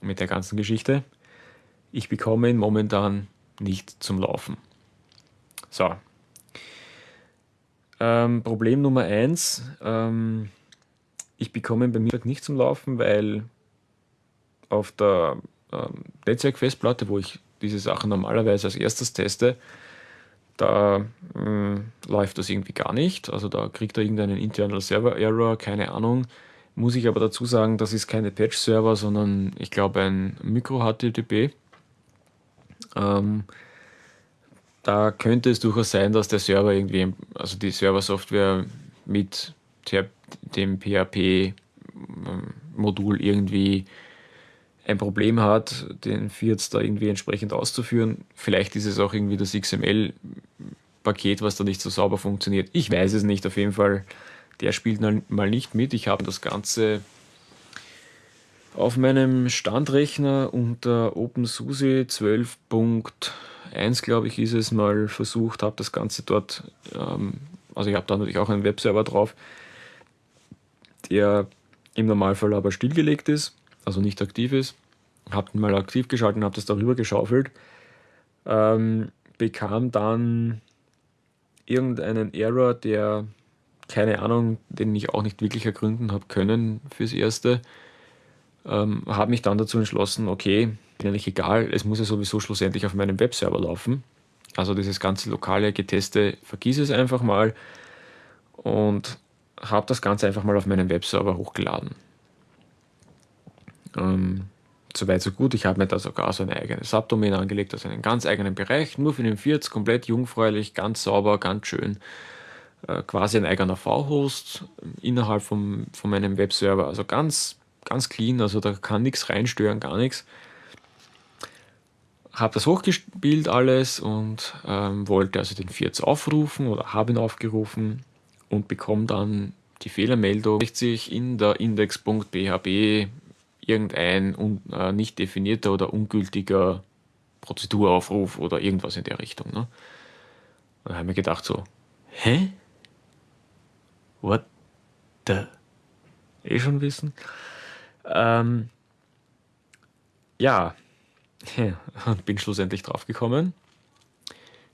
mit der ganzen Geschichte. Ich bekomme ihn momentan nicht zum Laufen. So. Ähm, Problem Nummer eins: ähm, ich bekomme ihn bei mir nicht zum Laufen, weil auf der ähm, Netzwerkfestplatte, wo ich diese Sachen normalerweise als erstes teste, da äh, läuft das irgendwie gar nicht. Also da kriegt er irgendeinen Internal Server Error, keine Ahnung. Muss ich aber dazu sagen, das ist keine Patch-Server, sondern ich glaube ein Micro-HTTP. Ähm, da könnte es durchaus sein, dass der Server irgendwie, also die Server-Software mit dem PHP-Modul irgendwie ein Problem hat, den Fiat da irgendwie entsprechend auszuführen. Vielleicht ist es auch irgendwie das XML-Paket, was da nicht so sauber funktioniert. Ich weiß es nicht. Auf jeden Fall, der spielt mal nicht mit. Ich habe das Ganze auf meinem Standrechner unter OpenSUSE 12.1, glaube ich, ist es mal versucht, habe das Ganze dort, ähm, also ich habe da natürlich auch einen Webserver drauf, der im Normalfall aber stillgelegt ist also nicht aktiv ist. Habe ihn mal aktiv geschalten, habe das darüber geschaufelt. Ähm, bekam dann irgendeinen Error, der, keine Ahnung, den ich auch nicht wirklich ergründen habe können fürs Erste. Ähm, habe mich dann dazu entschlossen, okay, bin eigentlich egal, es muss ja sowieso schlussendlich auf meinem Webserver laufen. Also dieses ganze lokale Geteste, vergiss es einfach mal und habe das Ganze einfach mal auf meinen Webserver hochgeladen. Ähm, Soweit so gut. Ich habe mir da sogar so eine eigene Subdomain angelegt, also einen ganz eigenen Bereich, nur für den Firz, komplett jungfräulich, ganz sauber, ganz schön. Äh, quasi ein eigener V-Host innerhalb vom, von meinem Webserver, also ganz, ganz clean, also da kann nichts reinstören, gar nichts. Habe das hochgespielt alles und ähm, wollte also den Firz aufrufen oder habe ihn aufgerufen und bekomme dann die Fehlermeldung, sich in der index.php irgendein un, äh, nicht definierter oder ungültiger Prozeduraufruf oder irgendwas in der Richtung. Ne? Und da haben wir gedacht so, hä? What the? Eh schon wissen? Ähm, ja, und bin schlussendlich draufgekommen.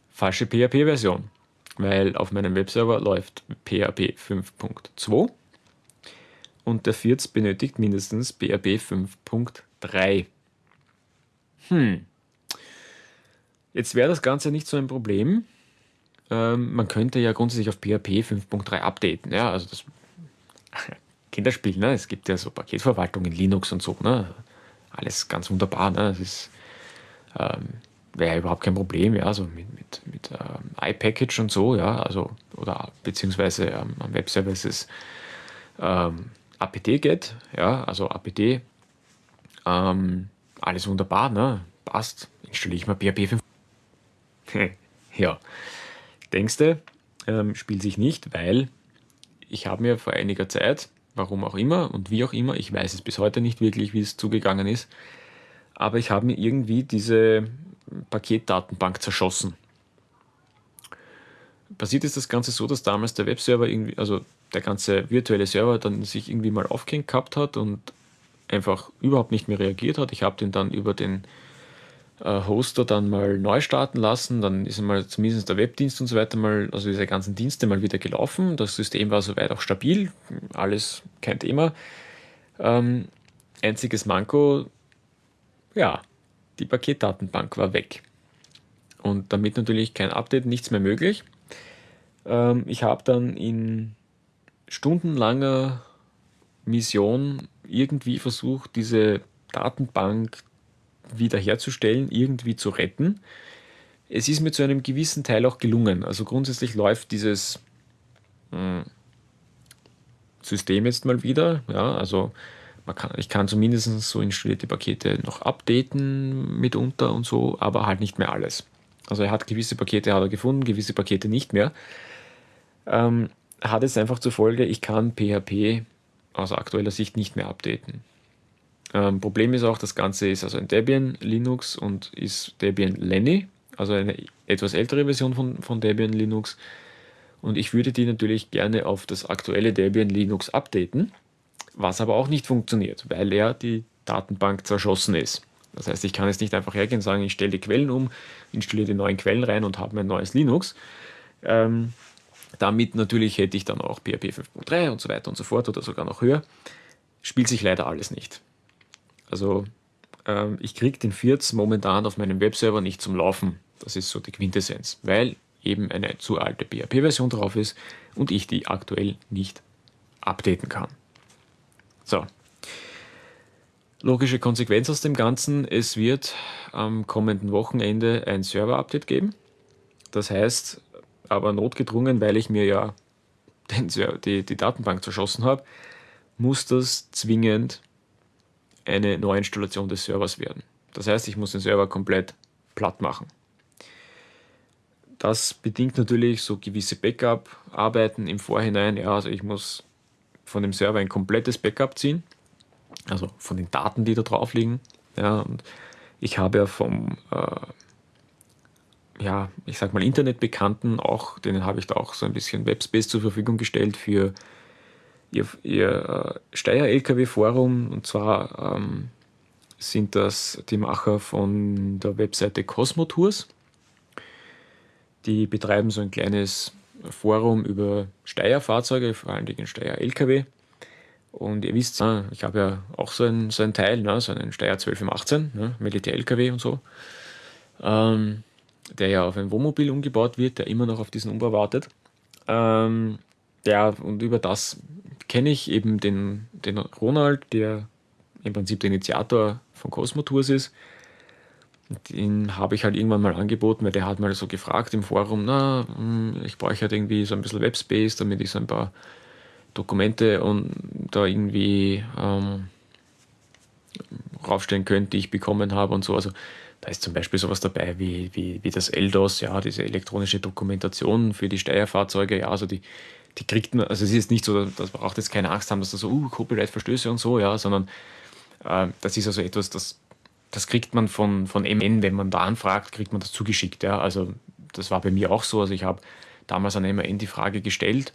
Falsche PHP-Version, weil auf meinem Webserver läuft PHP 5.2 und der Firz benötigt mindestens BRB 5.3. Hm. Jetzt wäre das Ganze nicht so ein Problem. Ähm, man könnte ja grundsätzlich auf PHP 5.3 updaten. Ja, also das Kinderspiel, ne? Es gibt ja so Paketverwaltung in Linux und so, ne? alles ganz wunderbar. Ne? Das ist, ähm, wäre überhaupt kein Problem, ja, so mit, mit, mit ähm, iPackage und so, ja, also, oder beziehungsweise ähm, am Webserver ist es ähm, apt-get, ja, also apt, ähm, alles wunderbar, ne, passt, installiere ich mal PHP 5. ja, denkst du, ähm, spielt sich nicht, weil ich habe mir vor einiger Zeit, warum auch immer und wie auch immer, ich weiß es bis heute nicht wirklich, wie es zugegangen ist, aber ich habe mir irgendwie diese Paketdatenbank zerschossen. Passiert ist das Ganze so, dass damals der Webserver irgendwie, also der ganze virtuelle Server dann sich irgendwie mal aufgehängt gehabt hat und einfach überhaupt nicht mehr reagiert hat. Ich habe den dann über den äh, Hoster dann mal neu starten lassen, dann ist mal zumindest der Webdienst und so weiter mal, also diese ganzen Dienste mal wieder gelaufen. Das System war soweit auch stabil, alles kein Thema. Ähm, einziges Manko, ja, die Paketdatenbank war weg. Und damit natürlich kein Update, nichts mehr möglich. Ähm, ich habe dann in stundenlanger Mission irgendwie versucht, diese Datenbank wiederherzustellen, irgendwie zu retten. Es ist mir zu einem gewissen Teil auch gelungen. Also grundsätzlich läuft dieses hm, System jetzt mal wieder. Ja, also kann, ich kann zumindest so installierte Pakete noch updaten mitunter und so, aber halt nicht mehr alles. Also er hat gewisse Pakete hat er gefunden, gewisse Pakete nicht mehr. Ähm, hat es einfach zur Folge, ich kann PHP aus aktueller Sicht nicht mehr updaten. Ähm, Problem ist auch, das Ganze ist also ein Debian Linux und ist Debian Lenny, also eine etwas ältere Version von, von Debian Linux. Und ich würde die natürlich gerne auf das aktuelle Debian Linux updaten, was aber auch nicht funktioniert, weil er die Datenbank zerschossen ist. Das heißt, ich kann jetzt nicht einfach hergehen und sagen, ich stelle die Quellen um, installiere die neuen Quellen rein und habe mein neues Linux. Ähm, damit natürlich hätte ich dann auch PHP 5.3 und so weiter und so fort oder sogar noch höher. Spielt sich leider alles nicht. Also ähm, ich kriege den Firz momentan auf meinem Webserver nicht zum Laufen. Das ist so die Quintessenz, weil eben eine zu alte PHP-Version drauf ist und ich die aktuell nicht updaten kann. So. Logische Konsequenz aus dem Ganzen, es wird am kommenden Wochenende ein Server-Update geben. Das heißt, aber notgedrungen, weil ich mir ja den, die, die Datenbank zerschossen habe, muss das zwingend eine Neuinstallation des Servers werden. Das heißt, ich muss den Server komplett platt machen. Das bedingt natürlich so gewisse Backup-Arbeiten im Vorhinein. Ja, also ich muss von dem Server ein komplettes Backup ziehen, also von den Daten, die da drauf liegen. Ja, und ich habe ja vom, äh, ja, ich sag mal Internetbekannten auch, denen habe ich da auch so ein bisschen Webspace zur Verfügung gestellt für ihr, ihr äh, Steyr-LKW-Forum und zwar ähm, sind das die Macher von der Webseite Cosmo Tours. Die betreiben so ein kleines Forum über Steyr-Fahrzeuge, vor allen Dingen Steyr-LKW. Und ihr wisst, ich habe ja auch so ein, so ein Teil, ne, so einen Steyr 1218, ne, Militär-LKW und so, ähm, der ja auf ein Wohnmobil umgebaut wird, der immer noch auf diesen Umbau wartet. Ähm, ja, und über das kenne ich eben den, den Ronald, der im Prinzip der Initiator von Cosmo Tours ist. Den habe ich halt irgendwann mal angeboten, weil der hat mal so gefragt im Forum, na, hm, ich brauche halt irgendwie so ein bisschen Webspace, damit ich so ein paar Dokumente und da irgendwie ähm, raufstellen könnte, die ich bekommen habe und so. Also da ist zum Beispiel sowas dabei wie, wie, wie das ELDOS, ja, diese elektronische Dokumentation für die Steuerfahrzeuge, ja, also die, die kriegt man, also es ist nicht so, dass man braucht jetzt keine Angst haben, dass da so, uh, Copyright-Verstöße und so, ja, sondern äh, das ist also etwas, das, das kriegt man von, von MN, wenn man da anfragt, kriegt man das zugeschickt, ja, also das war bei mir auch so, also ich habe damals an MN die Frage gestellt,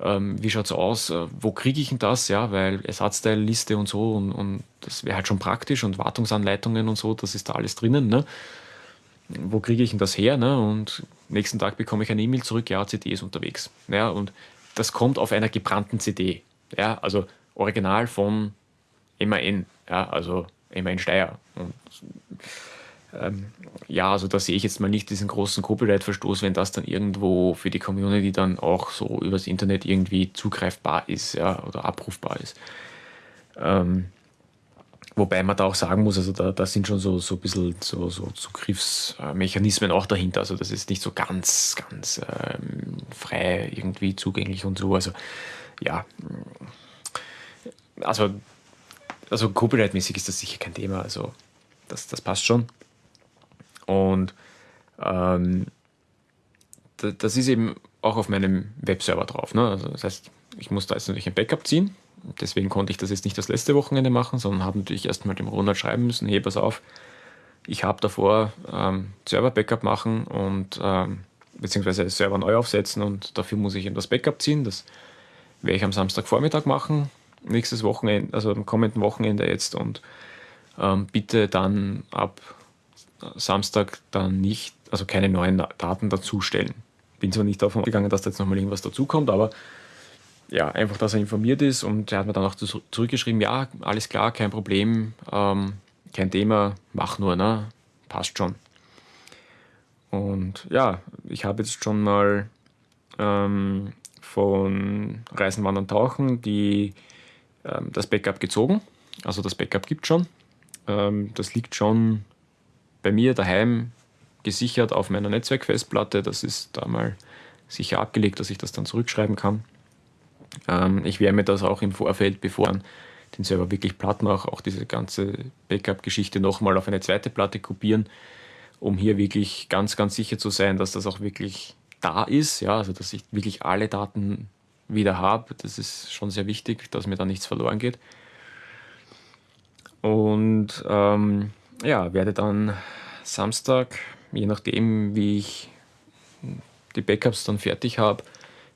ähm, wie schaut es aus, äh, wo kriege ich denn das, ja, weil Ersatzteilliste und so und, und das wäre halt schon praktisch und Wartungsanleitungen und so, das ist da alles drinnen, ne? Wo kriege ich denn das her, ne? Und nächsten Tag bekomme ich eine E-Mail zurück, ja, CD ist unterwegs, ja, und das kommt auf einer gebrannten CD. Ja, also original von MAN, ja, also MAN Steyr. Und, ähm, ja, also da sehe ich jetzt mal nicht diesen großen Copyright-Verstoß, wenn das dann irgendwo für die Community dann auch so übers Internet irgendwie zugreifbar ist ja, oder abrufbar ist. Ähm, Wobei man da auch sagen muss, also da, da sind schon so, so ein bisschen so, so Zugriffsmechanismen auch dahinter. Also das ist nicht so ganz, ganz ähm, frei irgendwie zugänglich und so. Also ja, also, also Copyright-mäßig ist das sicher kein Thema. Also das, das passt schon. Und ähm, das ist eben auch auf meinem Webserver drauf. Ne? Also das heißt, ich muss da jetzt natürlich ein Backup ziehen. Deswegen konnte ich das jetzt nicht das letzte Wochenende machen, sondern habe natürlich erstmal dem Ronald schreiben müssen, hey, pass auf, ich habe davor ähm, Server-Backup machen und ähm, beziehungsweise Server neu aufsetzen und dafür muss ich eben das Backup ziehen. Das werde ich am Samstagvormittag machen, nächstes Wochenende, also am kommenden Wochenende jetzt und ähm, bitte dann ab Samstag dann nicht, also keine neuen Daten dazustellen. Bin zwar nicht davon ausgegangen, dass da jetzt nochmal irgendwas dazukommt, aber ja, einfach, dass er informiert ist und er hat mir dann auch zurückgeschrieben, ja, alles klar, kein Problem, ähm, kein Thema, mach nur, ne? Passt schon. Und ja, ich habe jetzt schon mal ähm, von Reisen, Wandern, Tauchen die, ähm, das Backup gezogen. Also das Backup gibt schon. Ähm, das liegt schon bei mir daheim gesichert auf meiner Netzwerkfestplatte. Das ist da mal sicher abgelegt, dass ich das dann zurückschreiben kann. Ähm, ich werde mir das auch im Vorfeld, bevor ich den Server wirklich platt mache, auch diese ganze Backup-Geschichte nochmal auf eine zweite Platte kopieren, um hier wirklich ganz, ganz sicher zu sein, dass das auch wirklich da ist, ja, also dass ich wirklich alle Daten wieder habe. Das ist schon sehr wichtig, dass mir da nichts verloren geht. Und ähm, ja, werde dann Samstag, je nachdem, wie ich die Backups dann fertig habe,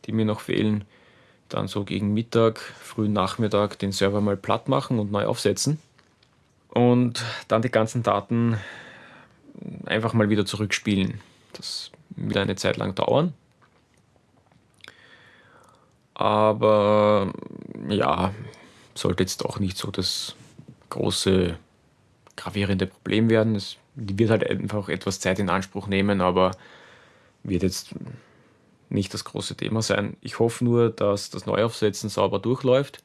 die mir noch fehlen, dann so gegen Mittag, frühen Nachmittag den Server mal platt machen und neu aufsetzen und dann die ganzen Daten einfach mal wieder zurückspielen. Das wird eine Zeit lang dauern. Aber ja, sollte jetzt auch nicht so das große gravierende Problem werden. Es wird halt einfach etwas Zeit in Anspruch nehmen, aber wird jetzt nicht das große Thema sein. Ich hoffe nur, dass das Neuaufsetzen sauber durchläuft,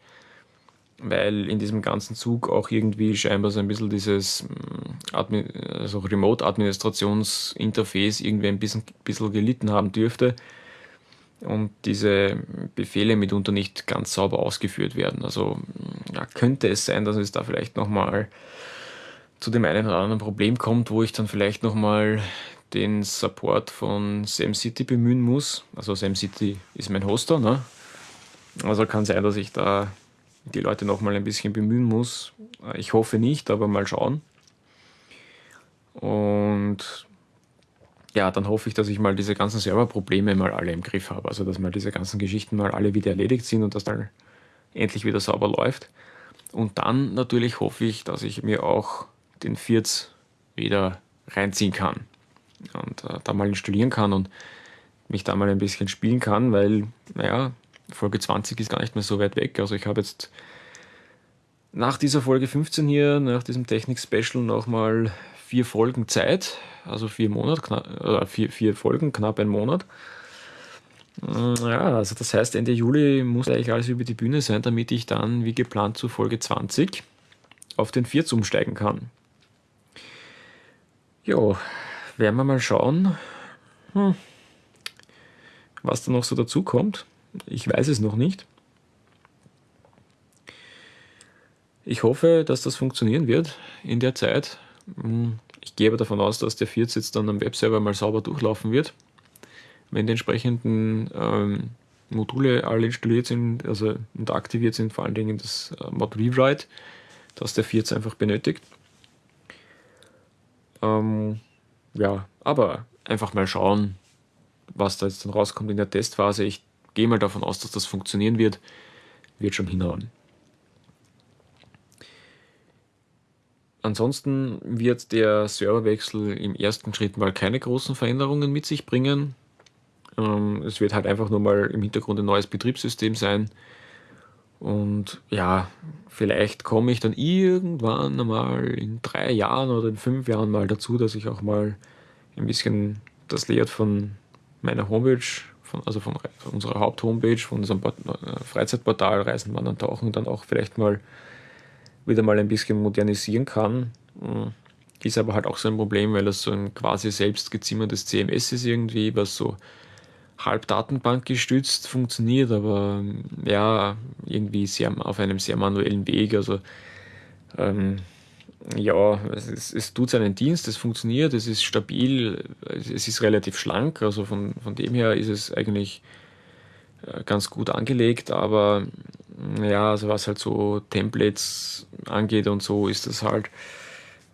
weil in diesem ganzen Zug auch irgendwie scheinbar so ein bisschen dieses mm, Admi also Remote-Administrationsinterface irgendwie ein bisschen, bisschen gelitten haben dürfte und diese Befehle mitunter nicht ganz sauber ausgeführt werden. Also ja, könnte es sein, dass es da vielleicht nochmal zu dem einen oder anderen Problem kommt, wo ich dann vielleicht nochmal den Support von SamCity bemühen muss. Also SamCity ist mein Hoster, ne? Also kann sein, dass ich da die Leute noch mal ein bisschen bemühen muss. Ich hoffe nicht, aber mal schauen. Und ja, dann hoffe ich, dass ich mal diese ganzen Serverprobleme mal alle im Griff habe. Also dass mal diese ganzen Geschichten mal alle wieder erledigt sind und dass dann endlich wieder sauber läuft. Und dann natürlich hoffe ich, dass ich mir auch den Vierz wieder reinziehen kann und äh, da mal installieren kann und mich da mal ein bisschen spielen kann, weil, naja, Folge 20 ist gar nicht mehr so weit weg. Also ich habe jetzt nach dieser Folge 15 hier, nach diesem Technik-Special nochmal vier Folgen Zeit, also vier Monate, äh, vier, vier Folgen, knapp ein Monat. Mm, ja, also das heißt, Ende Juli muss eigentlich alles über die Bühne sein, damit ich dann wie geplant zu Folge 20 auf den 4 umsteigen kann. Jo, werden wir mal schauen, hm, was da noch so dazu kommt. Ich weiß es noch nicht. Ich hoffe, dass das funktionieren wird in der Zeit. Hm, ich gehe aber davon aus, dass der 14 jetzt dann am Webserver mal sauber durchlaufen wird. Wenn die entsprechenden ähm, Module alle installiert sind also und aktiviert sind, vor allen Dingen das äh, Mod Rewrite, das der 14 einfach benötigt. Ähm, ja, aber einfach mal schauen, was da jetzt dann rauskommt in der Testphase. Ich gehe mal davon aus, dass das funktionieren wird. Wird schon hinhauen. Ansonsten wird der Serverwechsel im ersten Schritt mal keine großen Veränderungen mit sich bringen. Ähm, es wird halt einfach nur mal im Hintergrund ein neues Betriebssystem sein. Und ja, vielleicht komme ich dann irgendwann einmal in drei Jahren oder in fünf Jahren mal dazu, dass ich auch mal ein bisschen das Layout von meiner Homepage, von, also von, unserer Haupthomepage, von unserem äh, Freizeitportal Reisen, Wandern, Tauchen, dann auch vielleicht mal wieder mal ein bisschen modernisieren kann. Hm, ist aber halt auch so ein Problem, weil das so ein quasi selbst gezimmertes CMS ist irgendwie, was so halb Datenbank gestützt funktioniert, aber ja, irgendwie sehr, auf einem sehr manuellen Weg. Also ähm, ja, es, es, tut seinen Dienst, es funktioniert, es ist stabil, es ist relativ schlank, also von, von dem her ist es eigentlich äh, ganz gut angelegt, aber ja, also was halt so Templates angeht und so, ist das halt,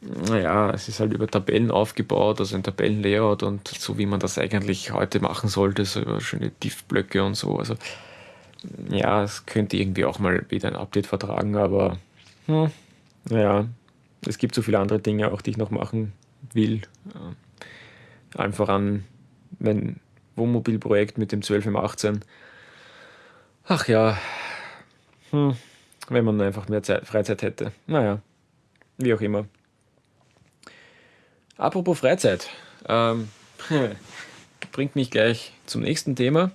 naja, es ist halt über Tabellen aufgebaut, also ein Tabellenlayout und so wie man das eigentlich heute machen sollte, so schöne Diff-Blöcke und so. Also ja, es könnte irgendwie auch mal wieder ein Update vertragen, aber hm, naja, es gibt so viele andere Dinge auch, die ich noch machen will. Einfach an mein Wohnmobilprojekt mit dem 12 im 18. Ach ja, hm, wenn man einfach mehr Zeit, Freizeit hätte. Naja, wie auch immer. Apropos Freizeit, ähm, bringt mich gleich zum nächsten Thema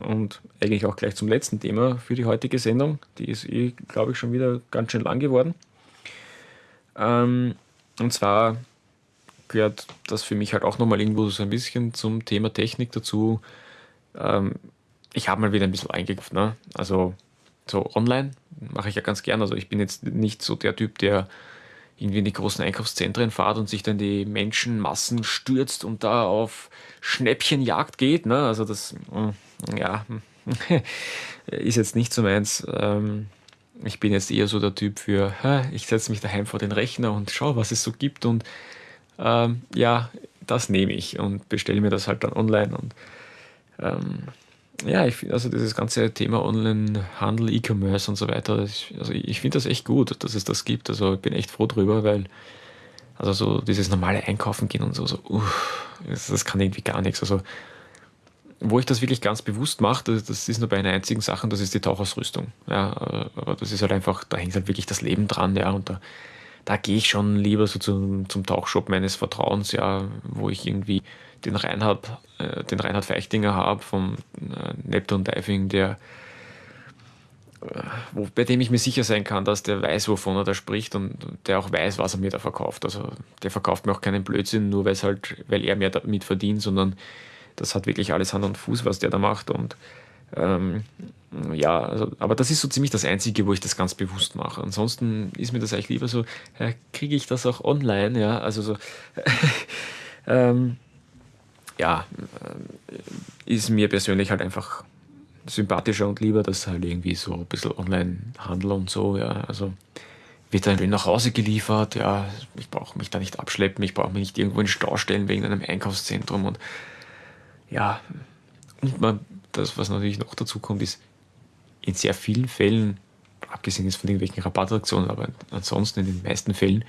und eigentlich auch gleich zum letzten Thema für die heutige Sendung. Die ist eh, glaube ich, schon wieder ganz schön lang geworden. Ähm, und zwar gehört das für mich halt auch nochmal irgendwo so ein bisschen zum Thema Technik dazu. Ähm, ich habe mal wieder ein bisschen eingekauft. Ne? Also so online mache ich ja ganz gern. Also ich bin jetzt nicht so der Typ, der irgendwie in die großen Einkaufszentren fahrt und sich dann die Menschenmassen stürzt und da auf Schnäppchenjagd geht. Ne? Also das, mm, ja, ist jetzt nicht so meins. Ähm, ich bin jetzt eher so der Typ für, ich setze mich daheim vor den Rechner und schaue, was es so gibt und ähm, ja, das nehme ich und bestelle mir das halt dann online und ähm, ja, ich finde also dieses ganze Thema Online-Handel, E-Commerce und so weiter, ich, also ich finde das echt gut, dass es das gibt. Also ich bin echt froh drüber, weil also so dieses normale Einkaufen gehen und so, so uff, das, das, kann irgendwie gar nichts. Also wo ich das wirklich ganz bewusst mache, das, das ist nur bei einer einzigen Sache, das ist die Tauchausrüstung. Ja, aber das ist halt einfach, da hängt halt wirklich das Leben dran, ja, und da, da gehe ich schon lieber so zum, zum Tauchshop meines Vertrauens, ja, wo ich irgendwie den Reinhard, äh, den Reinhard Feichtinger habe vom äh, Neptune Diving, der äh, wo, bei dem ich mir sicher sein kann, dass der weiß, wovon er da spricht und der auch weiß, was er mir da verkauft. Also der verkauft mir auch keinen Blödsinn, nur halt, weil er mehr damit verdient, sondern das hat wirklich alles Hand und Fuß, was der da macht. Und ähm, ja, also, aber das ist so ziemlich das Einzige, wo ich das ganz bewusst mache. Ansonsten ist mir das eigentlich lieber so, äh, kriege ich das auch online, ja, also so, ähm, ja, äh, ist mir persönlich halt einfach sympathischer und lieber, dass halt irgendwie so ein bisschen Online-Handel und so, ja, also wird dann nach Hause geliefert, ja, ich brauche mich da nicht abschleppen, ich brauche mich nicht irgendwo in Stau stellen wegen einem Einkaufszentrum und ja, und man, das, was natürlich noch dazu kommt, ist, in sehr vielen Fällen, abgesehen jetzt von irgendwelchen Rabattaktionen, aber ansonsten in den meisten Fällen,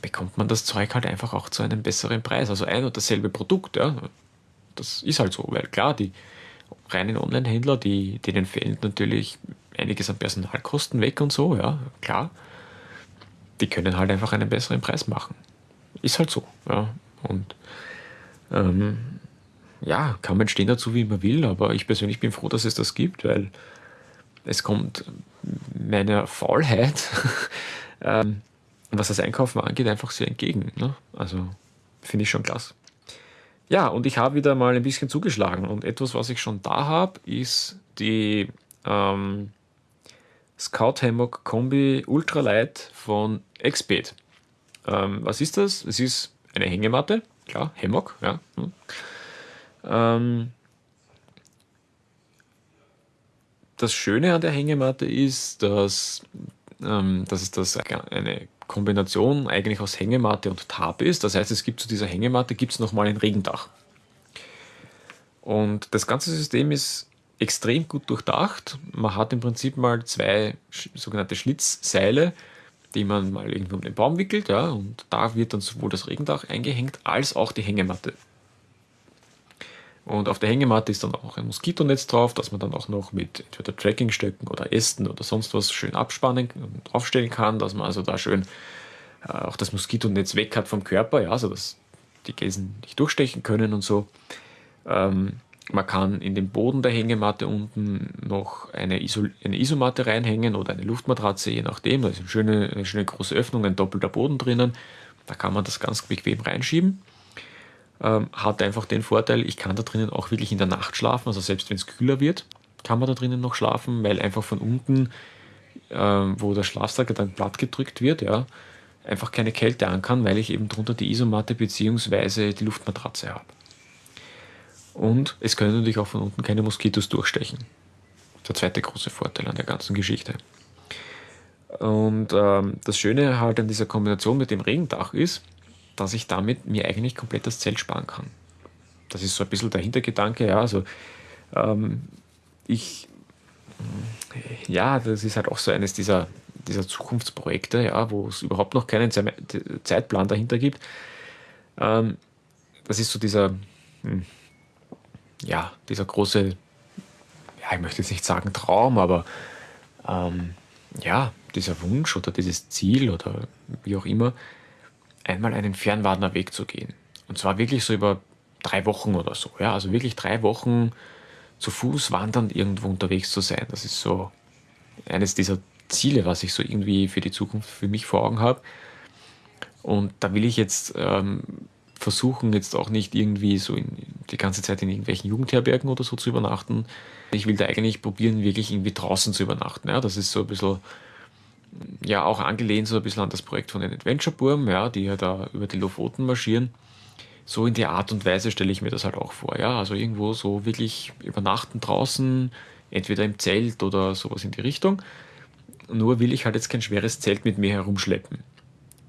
bekommt man das Zeug halt einfach auch zu einem besseren Preis. Also ein und dasselbe Produkt, ja. Das ist halt so, weil klar, die reinen Online-Händler, denen fällt natürlich einiges an Personalkosten weg und so, ja, klar. Die können halt einfach einen besseren Preis machen. Ist halt so, ja. Und ähm, ja, kann man stehen dazu, wie man will, aber ich persönlich bin froh, dass es das gibt, weil es kommt meiner Faulheit, ähm, was das Einkaufen angeht, einfach sehr entgegen. Ne? Also finde ich schon klasse. Ja, und ich habe wieder mal ein bisschen zugeschlagen und etwas, was ich schon da habe, ist die ähm, Scout Hammock Kombi Ultralight von Exped. Ähm, was ist das? Es ist eine Hängematte, klar, Hammock, ja. Hm. Ähm, das Schöne an der Hängematte ist, dass, ähm, dass es das eine Kombination eigentlich aus Hängematte und Tarp ist. Das heißt, es gibt zu dieser Hängematte gibt's nochmal ein Regendach. Und das ganze System ist extrem gut durchdacht. Man hat im Prinzip mal zwei sogenannte Schlitzseile, die man mal irgendwo um den Baum wickelt, ja, und da wird dann sowohl das Regendach eingehängt als auch die Hängematte und auf der Hängematte ist dann auch ein Moskitonetz drauf, das man dann auch noch mit entweder Trackingstöcken oder Ästen oder sonst was schön abspannen und aufstellen kann, dass man also da schön äh, auch das Moskitonetz weg hat vom Körper, ja, also dass die Gäsen nicht durchstechen können und so. Ähm, Man kann in den Boden der Hängematte unten noch eine, Isol eine Isomatte reinhängen oder eine Luftmatratze, je nachdem. Da ist eine schöne, eine schöne große Öffnung, ein doppelter Boden drinnen. Da kann man das ganz bequem reinschieben. Ähm, hat einfach den Vorteil, ich kann da drinnen auch wirklich in der Nacht schlafen. Also selbst wenn es kühler wird, kann man da drinnen noch schlafen, weil einfach von unten, ähm, wo der Schlafsack dann platt gedrückt wird, ja, einfach keine Kälte an kann, weil ich eben drunter die Isomatte bzw. die Luftmatratze habe. Und es können natürlich auch von unten keine Moskitos durchstechen. Der zweite große Vorteil an der ganzen Geschichte. Und ähm, das Schöne halt an dieser Kombination mit dem Regendach ist, dass ich damit mir eigentlich komplett das Zelt sparen kann. Das ist so ein bisschen der Hintergedanke, ja, also ähm, ich, ja, das ist halt auch so eines dieser, dieser Zukunftsprojekte, ja, wo es überhaupt noch keinen Zeitplan dahinter gibt. Ähm, das ist so dieser, hm, ja, dieser große, ja, ich möchte jetzt nicht sagen Traum, aber ähm, ja, dieser Wunsch oder dieses Ziel oder wie auch immer, einmal einen Fernwanderweg zu gehen. Und zwar wirklich so über drei Wochen oder so. Ja, also wirklich drei Wochen zu Fuß wandernd irgendwo unterwegs zu sein. Das ist so eines dieser Ziele, was ich so irgendwie für die Zukunft für mich vor Augen habe. Und da will ich jetzt ähm, versuchen jetzt auch nicht irgendwie so in, die ganze Zeit in irgendwelchen Jugendherbergen oder so zu übernachten. Ich will da eigentlich probieren, wirklich irgendwie draußen zu übernachten. Ja, das ist so ein bisschen, ja, auch angelehnt so ein bisschen an das Projekt von den Adventure Burm, ja, die ja da über die Lofoten marschieren. So in der Art und Weise stelle ich mir das halt auch vor. Ja, also irgendwo so wirklich übernachten draußen, entweder im Zelt oder sowas in die Richtung. Nur will ich halt jetzt kein schweres Zelt mit mir herumschleppen.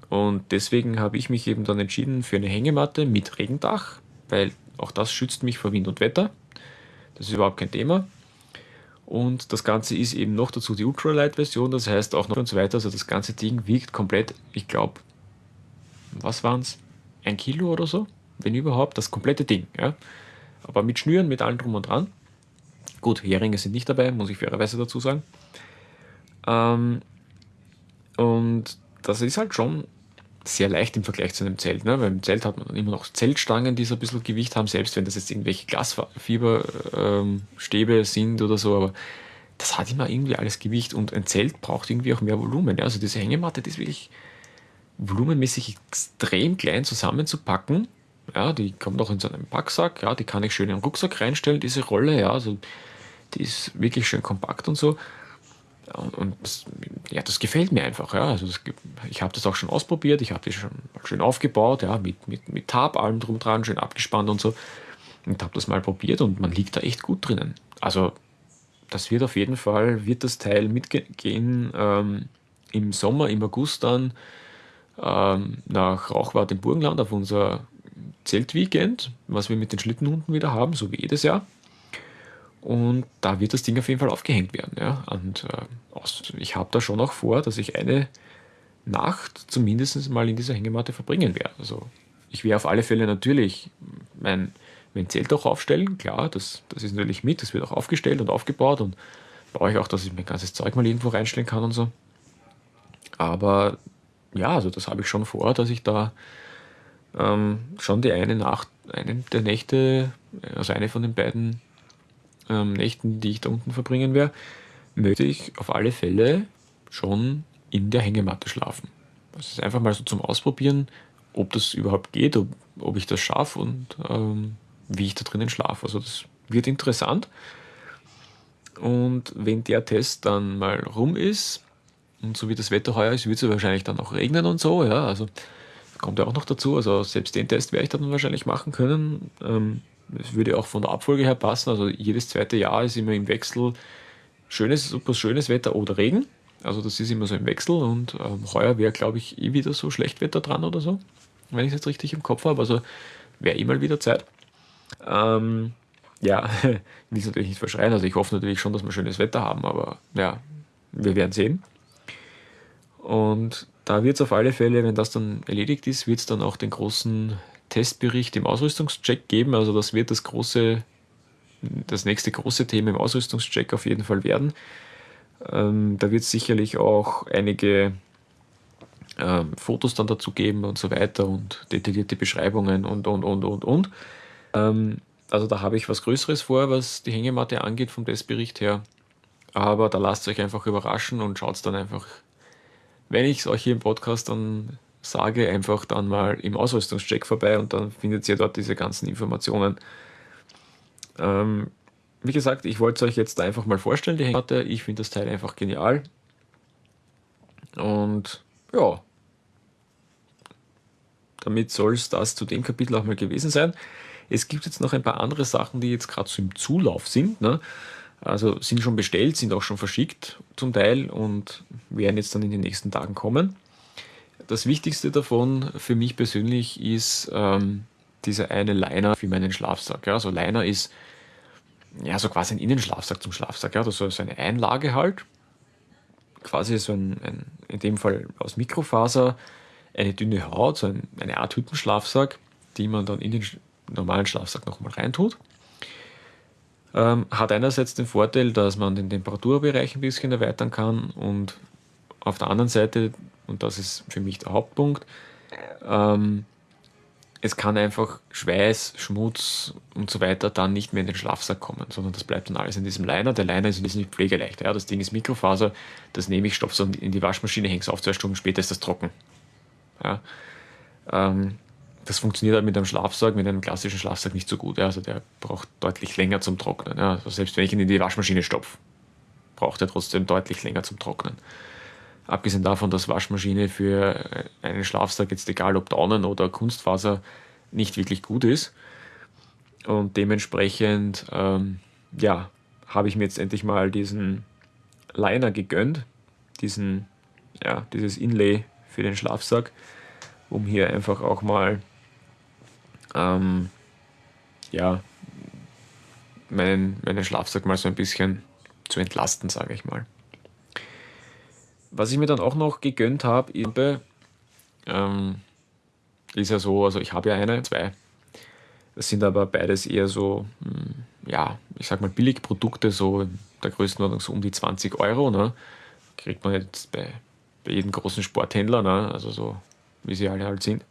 Und deswegen habe ich mich eben dann entschieden für eine Hängematte mit Regendach, weil auch das schützt mich vor Wind und Wetter. Das ist überhaupt kein Thema. Und das Ganze ist eben noch dazu die Ultralight-Version, das heißt auch noch und so weiter. Also das ganze Ding wiegt komplett, ich glaube, was waren es? Ein Kilo oder so, wenn überhaupt, das komplette Ding. Ja? Aber mit Schnüren, mit allem drum und dran. Gut, Heringe sind nicht dabei, muss ich fairerweise dazu sagen. Ähm, und das ist halt schon sehr leicht im Vergleich zu einem Zelt. Ne? Weil im Zelt hat man immer noch Zeltstangen, die so ein bisschen Gewicht haben, selbst wenn das jetzt irgendwelche Glasfieberstäbe ähm, sind oder so, aber das hat immer irgendwie alles Gewicht und ein Zelt braucht irgendwie auch mehr Volumen. Ja? Also diese Hängematte, die ist wirklich volumenmäßig extrem klein zusammenzupacken. Ja, die kommt auch in so einen Packsack, ja, die kann ich schön in den Rucksack reinstellen, diese Rolle, ja, also die ist wirklich schön kompakt und so. Und das, ja, das gefällt mir einfach. Ja. Also das, ich habe das auch schon ausprobiert, ich habe das schon schön aufgebaut, ja, mit, mit, mit Tab, allem drum dran, schön abgespannt und so. Und habe das mal probiert und man liegt da echt gut drinnen. Also das wird auf jeden Fall, wird das Teil mitgehen ähm, im Sommer, im August dann ähm, nach Rauchwart im Burgenland auf unser Zeltweekend, was wir mit den Schlittenhunden wieder haben, so wie jedes Jahr. Und da wird das Ding auf jeden Fall aufgehängt werden. Ja? Und äh, ich habe da schon auch vor, dass ich eine Nacht zumindest mal in dieser Hängematte verbringen werde. Also ich werde auf alle Fälle natürlich mein, mein Zelt auch aufstellen. Klar, das, das ist natürlich mit, das wird auch aufgestellt und aufgebaut und brauche ich auch, dass ich mein ganzes Zeug mal irgendwo reinstellen kann und so. Aber ja, also das habe ich schon vor, dass ich da ähm, schon die eine Nacht, eine der Nächte, also eine von den beiden ähm, Nächten, die ich da unten verbringen werde, möchte ich auf alle Fälle schon in der Hängematte schlafen. Das ist einfach mal so zum Ausprobieren, ob das überhaupt geht, ob, ob ich das schaffe und ähm, wie ich da drinnen schlafe. Also das wird interessant. Und wenn der Test dann mal rum ist, und so wie das Wetter heuer ist, wird es wahrscheinlich dann auch regnen und so, ja, also kommt ja auch noch dazu. Also selbst den Test werde ich dann wahrscheinlich machen können. Ähm, es würde auch von der Abfolge her passen. Also jedes zweite Jahr ist immer im Wechsel schönes, super schönes Wetter oder Regen. Also das ist immer so im Wechsel und ähm, heuer wäre, glaube ich, eh wieder so Schlechtwetter dran oder so, wenn ich es jetzt richtig im Kopf habe. Also wäre eh mal wieder Zeit. Ähm, ja, ich will es natürlich nicht verschreien. Also ich hoffe natürlich schon, dass wir schönes Wetter haben, aber ja, wir werden sehen. Und da wird es auf alle Fälle, wenn das dann erledigt ist, wird es dann auch den großen Testbericht im Ausrüstungscheck geben. Also das wird das große, das nächste große Thema im Ausrüstungscheck auf jeden Fall werden. Ähm, da wird es sicherlich auch einige ähm, Fotos dann dazu geben und so weiter und detaillierte Beschreibungen und und und und und. Ähm, Also da habe ich was Größeres vor, was die Hängematte angeht vom Testbericht her. Aber da lasst euch einfach überraschen und schaut dann einfach, wenn ich es euch hier im Podcast dann sage, einfach dann mal im Ausrüstungscheck vorbei und dann findet ihr dort diese ganzen Informationen. Ähm, wie gesagt, ich wollte es euch jetzt einfach mal vorstellen, die Hängematte. Ich finde das Teil einfach genial. Und ja, damit soll es das zu dem Kapitel auch mal gewesen sein. Es gibt jetzt noch ein paar andere Sachen, die jetzt gerade so im Zulauf sind. Ne? Also sind schon bestellt, sind auch schon verschickt zum Teil und werden jetzt dann in den nächsten Tagen kommen. Das Wichtigste davon für mich persönlich ist ähm, dieser eine Liner für meinen Schlafsack. Ja? Also Liner ist ja so quasi ein Innenschlafsack zum Schlafsack. Ja? Das ist so eine Einlage halt. Quasi so ein, ein in dem Fall aus Mikrofaser, eine dünne Haut, so ein, eine Art Hüttenschlafsack, die man dann in den normalen Schlafsack nochmal reintut. Ähm, hat einerseits den Vorteil, dass man den Temperaturbereich ein bisschen erweitern kann und auf der anderen Seite, und das ist für mich der Hauptpunkt, ähm, es kann einfach Schweiß, Schmutz und so weiter dann nicht mehr in den Schlafsack kommen, sondern das bleibt dann alles in diesem Liner. Der Liner ist nicht pflegeleicht. Ja. Das Ding ist Mikrofaser, das nehme ich, stopfe es in die Waschmaschine, hänge es auf, zwei Stunden später ist das trocken. Ja. Ähm, das funktioniert halt mit einem Schlafsack, mit einem klassischen Schlafsack nicht so gut. Ja. Also der braucht deutlich länger zum Trocknen. Ja. Also selbst wenn ich ihn in die Waschmaschine stopfe, braucht er trotzdem deutlich länger zum Trocknen. Abgesehen davon, dass Waschmaschine für einen Schlafsack, jetzt egal ob Daunen oder Kunstfaser, nicht wirklich gut ist. Und dementsprechend, ähm, ja, habe ich mir jetzt endlich mal diesen Liner gegönnt, diesen, ja, dieses Inlay für den Schlafsack, um hier einfach auch mal ähm, ja, meinen, meinen Schlafsack mal so ein bisschen zu entlasten, sage ich mal. Was ich mir dann auch noch gegönnt habe, ähm, ist ja so, also ich habe ja eine, zwei. Das sind aber beides eher so, hm, ja, ich sag mal Billigprodukte, so der Größenordnung so um die 20 Euro. Ne? Kriegt man jetzt bei, bei jedem großen Sporthändler, ne? also so wie sie alle halt sind.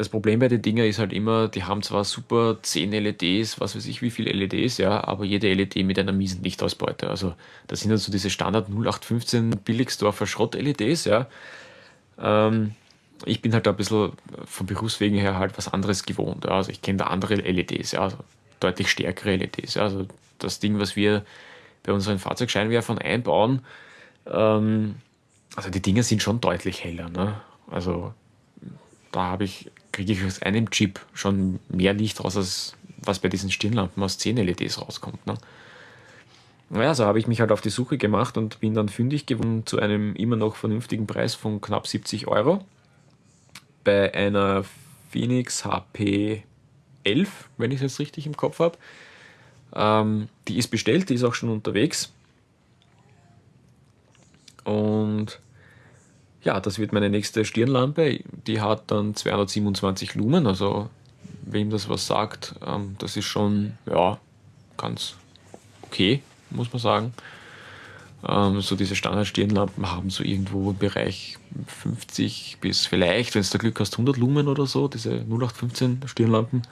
Das Problem bei den Dingen ist halt immer, die haben zwar super 10 LEDs, was weiß ich wie viele LEDs, ja, aber jede LED mit einer miesen Lichtausbeute. Also das sind halt so diese Standard 0815 Billigsdorfer Schrott-LEDs, ja. Ähm, ich bin halt ein bisschen vom Berufswegen her halt was anderes gewohnt. Ja. Also ich kenne da andere LEDs, ja, also deutlich stärkere LEDs. Ja. Also das Ding, was wir bei unseren Fahrzeugscheinwerfern einbauen, ähm, also die Dinge sind schon deutlich heller. Ne? Also da habe ich, kriege ich aus einem Chip schon mehr Licht raus, als was bei diesen Stirnlampen aus 10 LEDs rauskommt. Ne? Naja, so habe ich mich halt auf die Suche gemacht und bin dann fündig geworden zu einem immer noch vernünftigen Preis von knapp 70 Euro bei einer Phoenix HP 11, wenn ich es jetzt richtig im Kopf habe. Ähm, die ist bestellt, die ist auch schon unterwegs. Und ja, das wird meine nächste Stirnlampe. Die hat dann 227 Lumen, also wem das was sagt, ähm, das ist schon ja, ganz okay, muss man sagen. Ähm, so diese Standard-Stirnlampen haben so irgendwo im Bereich 50 bis vielleicht, wenn es da Glück hast, 100 Lumen oder so, diese 0815 Stirnlampen.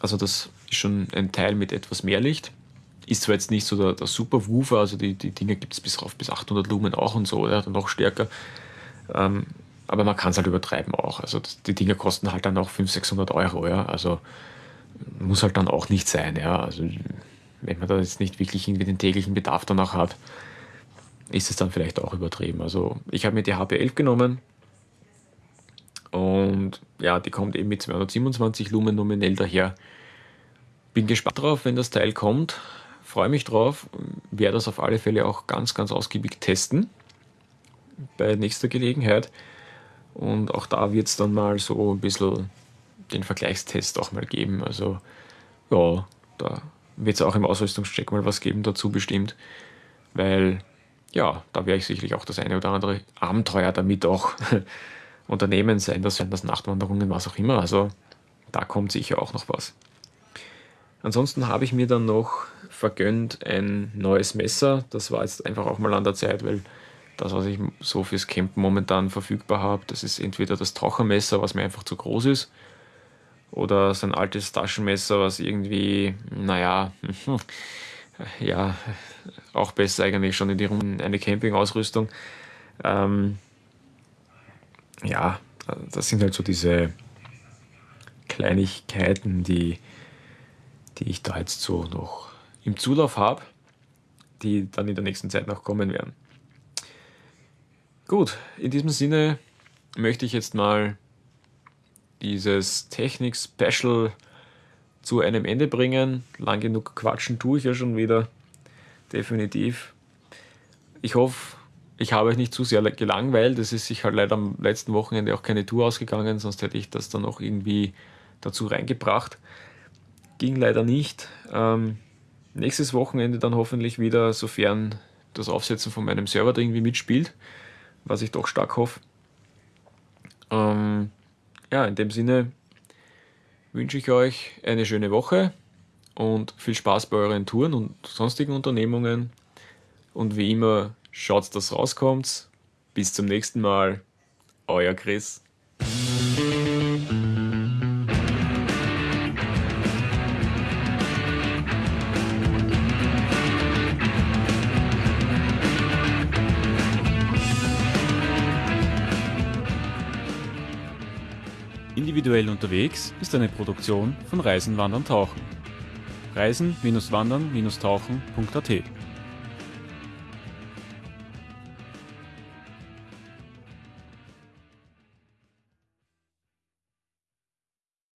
Also das ist schon ein Teil mit etwas mehr Licht. Ist zwar jetzt nicht so der, der super Woofer, also die, die Dinge gibt es bis rauf bis 800 Lumen auch und so, oder noch stärker. Ähm, aber man kann es halt übertreiben auch. Also die Dinge kosten halt dann auch 500, 600 Euro, ja. Also muss halt dann auch nicht sein, ja. Also wenn man da jetzt nicht wirklich irgendwie den täglichen Bedarf danach hat, ist es dann vielleicht auch übertrieben. Also ich habe mir die HP11 genommen und ja, die kommt eben mit 227 Lumen nominell daher. Bin gespannt drauf, wenn das Teil kommt freue mich drauf, werde das auf alle Fälle auch ganz, ganz ausgiebig testen bei nächster Gelegenheit. Und auch da wird es dann mal so ein bisschen den Vergleichstest auch mal geben. Also ja, da wird es auch im Ausrüstungscheck mal was geben dazu bestimmt, weil ja, da werde ich sicherlich auch das eine oder andere Abenteuer damit auch unternehmen sein, das sind das Nachtwanderungen, was auch immer. Also da kommt sicher auch noch was. Ansonsten habe ich mir dann noch vergönnt ein neues Messer. Das war jetzt einfach auch mal an der Zeit, weil das, was ich so fürs Campen momentan verfügbar habe, das ist entweder das Tauchermesser, was mir einfach zu groß ist, oder sein altes Taschenmesser, was irgendwie, naja, ja, auch besser eigentlich schon in die Runde, eine Campingausrüstung. Ähm, ja, das sind halt so diese Kleinigkeiten, die, die ich da jetzt so noch im Zulauf habe, die dann in der nächsten Zeit noch kommen werden. Gut, in diesem Sinne möchte ich jetzt mal dieses Technik-Special zu einem Ende bringen. Lang genug quatschen tue ich ja schon wieder. Definitiv. Ich hoffe, ich habe euch nicht zu sehr gelangweilt. Es ist sich halt leider am letzten Wochenende auch keine Tour ausgegangen, sonst hätte ich das dann noch irgendwie dazu reingebracht. Ging leider nicht. Ähm, nächstes Wochenende dann hoffentlich wieder, sofern das Aufsetzen von meinem Server da irgendwie mitspielt, was ich doch stark hoffe. Ähm, ja, in dem Sinne wünsche ich euch eine schöne Woche und viel Spaß bei euren Touren und sonstigen Unternehmungen. Und wie immer, schaut, dass rauskommt. Bis zum nächsten Mal. Euer Chris. Individuell unterwegs ist eine Produktion von Reisen, Wandern, Tauchen. Reisen-Wandern-Tauchen.at